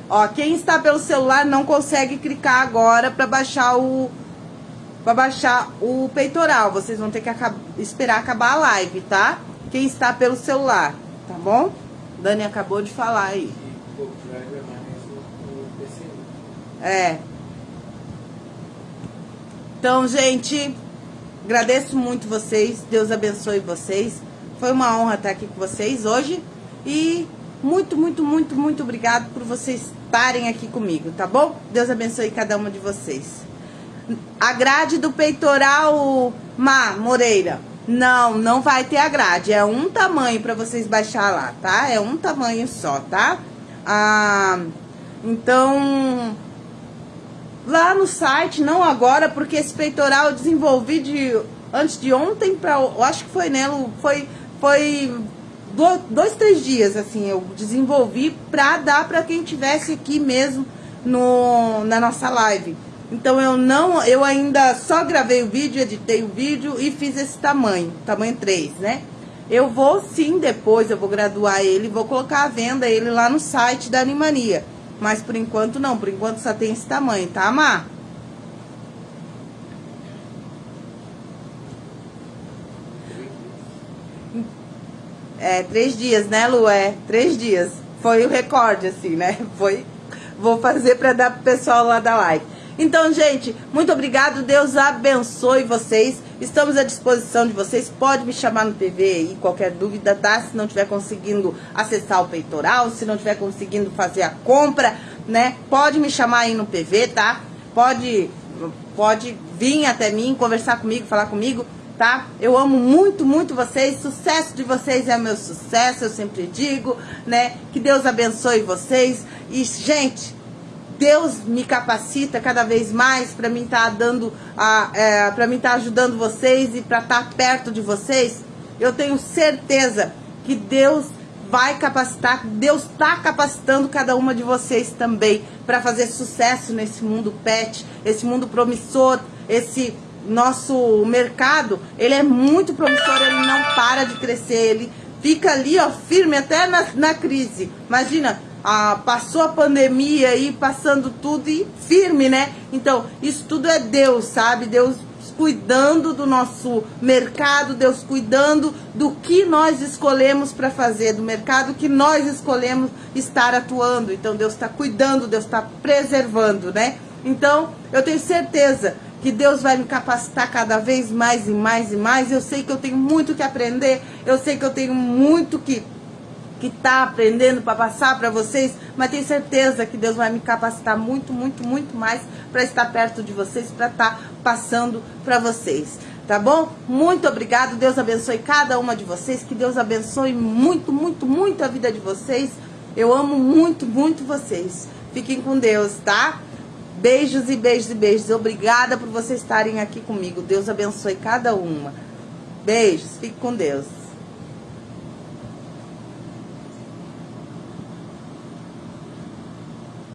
Ó, quem está pelo celular não consegue clicar agora para baixar o para baixar o peitoral. Vocês vão ter que acabar, esperar acabar a live, tá? Quem está pelo celular, tá bom? Dani acabou de falar aí. É. Então, gente, agradeço muito vocês. Deus abençoe vocês. Foi uma honra estar aqui com vocês hoje. E muito, muito, muito, muito obrigado por vocês estarem aqui comigo, tá bom? Deus abençoe cada uma de vocês. A grade do peitoral, Má Moreira. Não, não vai ter a grade. É um tamanho para vocês baixar lá, tá? É um tamanho só, tá? Ah, então, lá no site, não agora, porque esse peitoral eu desenvolvi de antes de ontem para, eu acho que foi, né, foi foi dois, três dias assim, eu desenvolvi para dar para quem tivesse aqui mesmo no na nossa live. Então eu não, eu ainda só gravei o vídeo, editei o vídeo e fiz esse tamanho, tamanho 3, né? Eu vou sim depois, eu vou graduar ele, vou colocar à venda ele lá no site da Animania. Mas por enquanto não, por enquanto só tem esse tamanho, tá, Má? É, três dias, né, Lu? É, três dias. Foi o recorde, assim, né? Foi. Vou fazer para dar pro pessoal lá da live. Então, gente, muito obrigado. Deus abençoe vocês. Estamos à disposição de vocês. Pode me chamar no PV aí, qualquer dúvida, tá? Se não estiver conseguindo acessar o peitoral, se não estiver conseguindo fazer a compra, né? Pode me chamar aí no PV, tá? Pode, pode vir até mim, conversar comigo, falar comigo, tá? Eu amo muito, muito vocês. Sucesso de vocês é meu sucesso, eu sempre digo, né? Que Deus abençoe vocês. E, gente, Deus me capacita cada vez mais para mim estar tá dando, é, para mim estar tá ajudando vocês e para estar tá perto de vocês. Eu tenho certeza que Deus vai capacitar, Deus está capacitando cada uma de vocês também para fazer sucesso nesse mundo pet, esse mundo promissor, esse nosso mercado, ele é muito promissor, ele não para de crescer, ele fica ali, ó, firme até na, na crise. Imagina, ah, passou a pandemia aí, passando tudo e firme, né? Então, isso tudo é Deus, sabe? Deus cuidando do nosso mercado, Deus cuidando do que nós escolhemos para fazer, do mercado que nós escolhemos estar atuando. Então Deus está cuidando, Deus está preservando, né? Então eu tenho certeza que Deus vai me capacitar cada vez mais e mais e mais. Eu sei que eu tenho muito que aprender, eu sei que eu tenho muito que que está aprendendo para passar para vocês, mas tenho certeza que Deus vai me capacitar muito, muito, muito mais para estar perto de vocês, para estar tá passando para vocês. Tá bom? Muito obrigado. Deus abençoe cada uma de vocês. Que Deus abençoe muito, muito, muito a vida de vocês. Eu amo muito, muito vocês. Fiquem com Deus, tá? Beijos e beijos e beijos. Obrigada por vocês estarem aqui comigo. Deus abençoe cada uma. Beijos. Fique com Deus.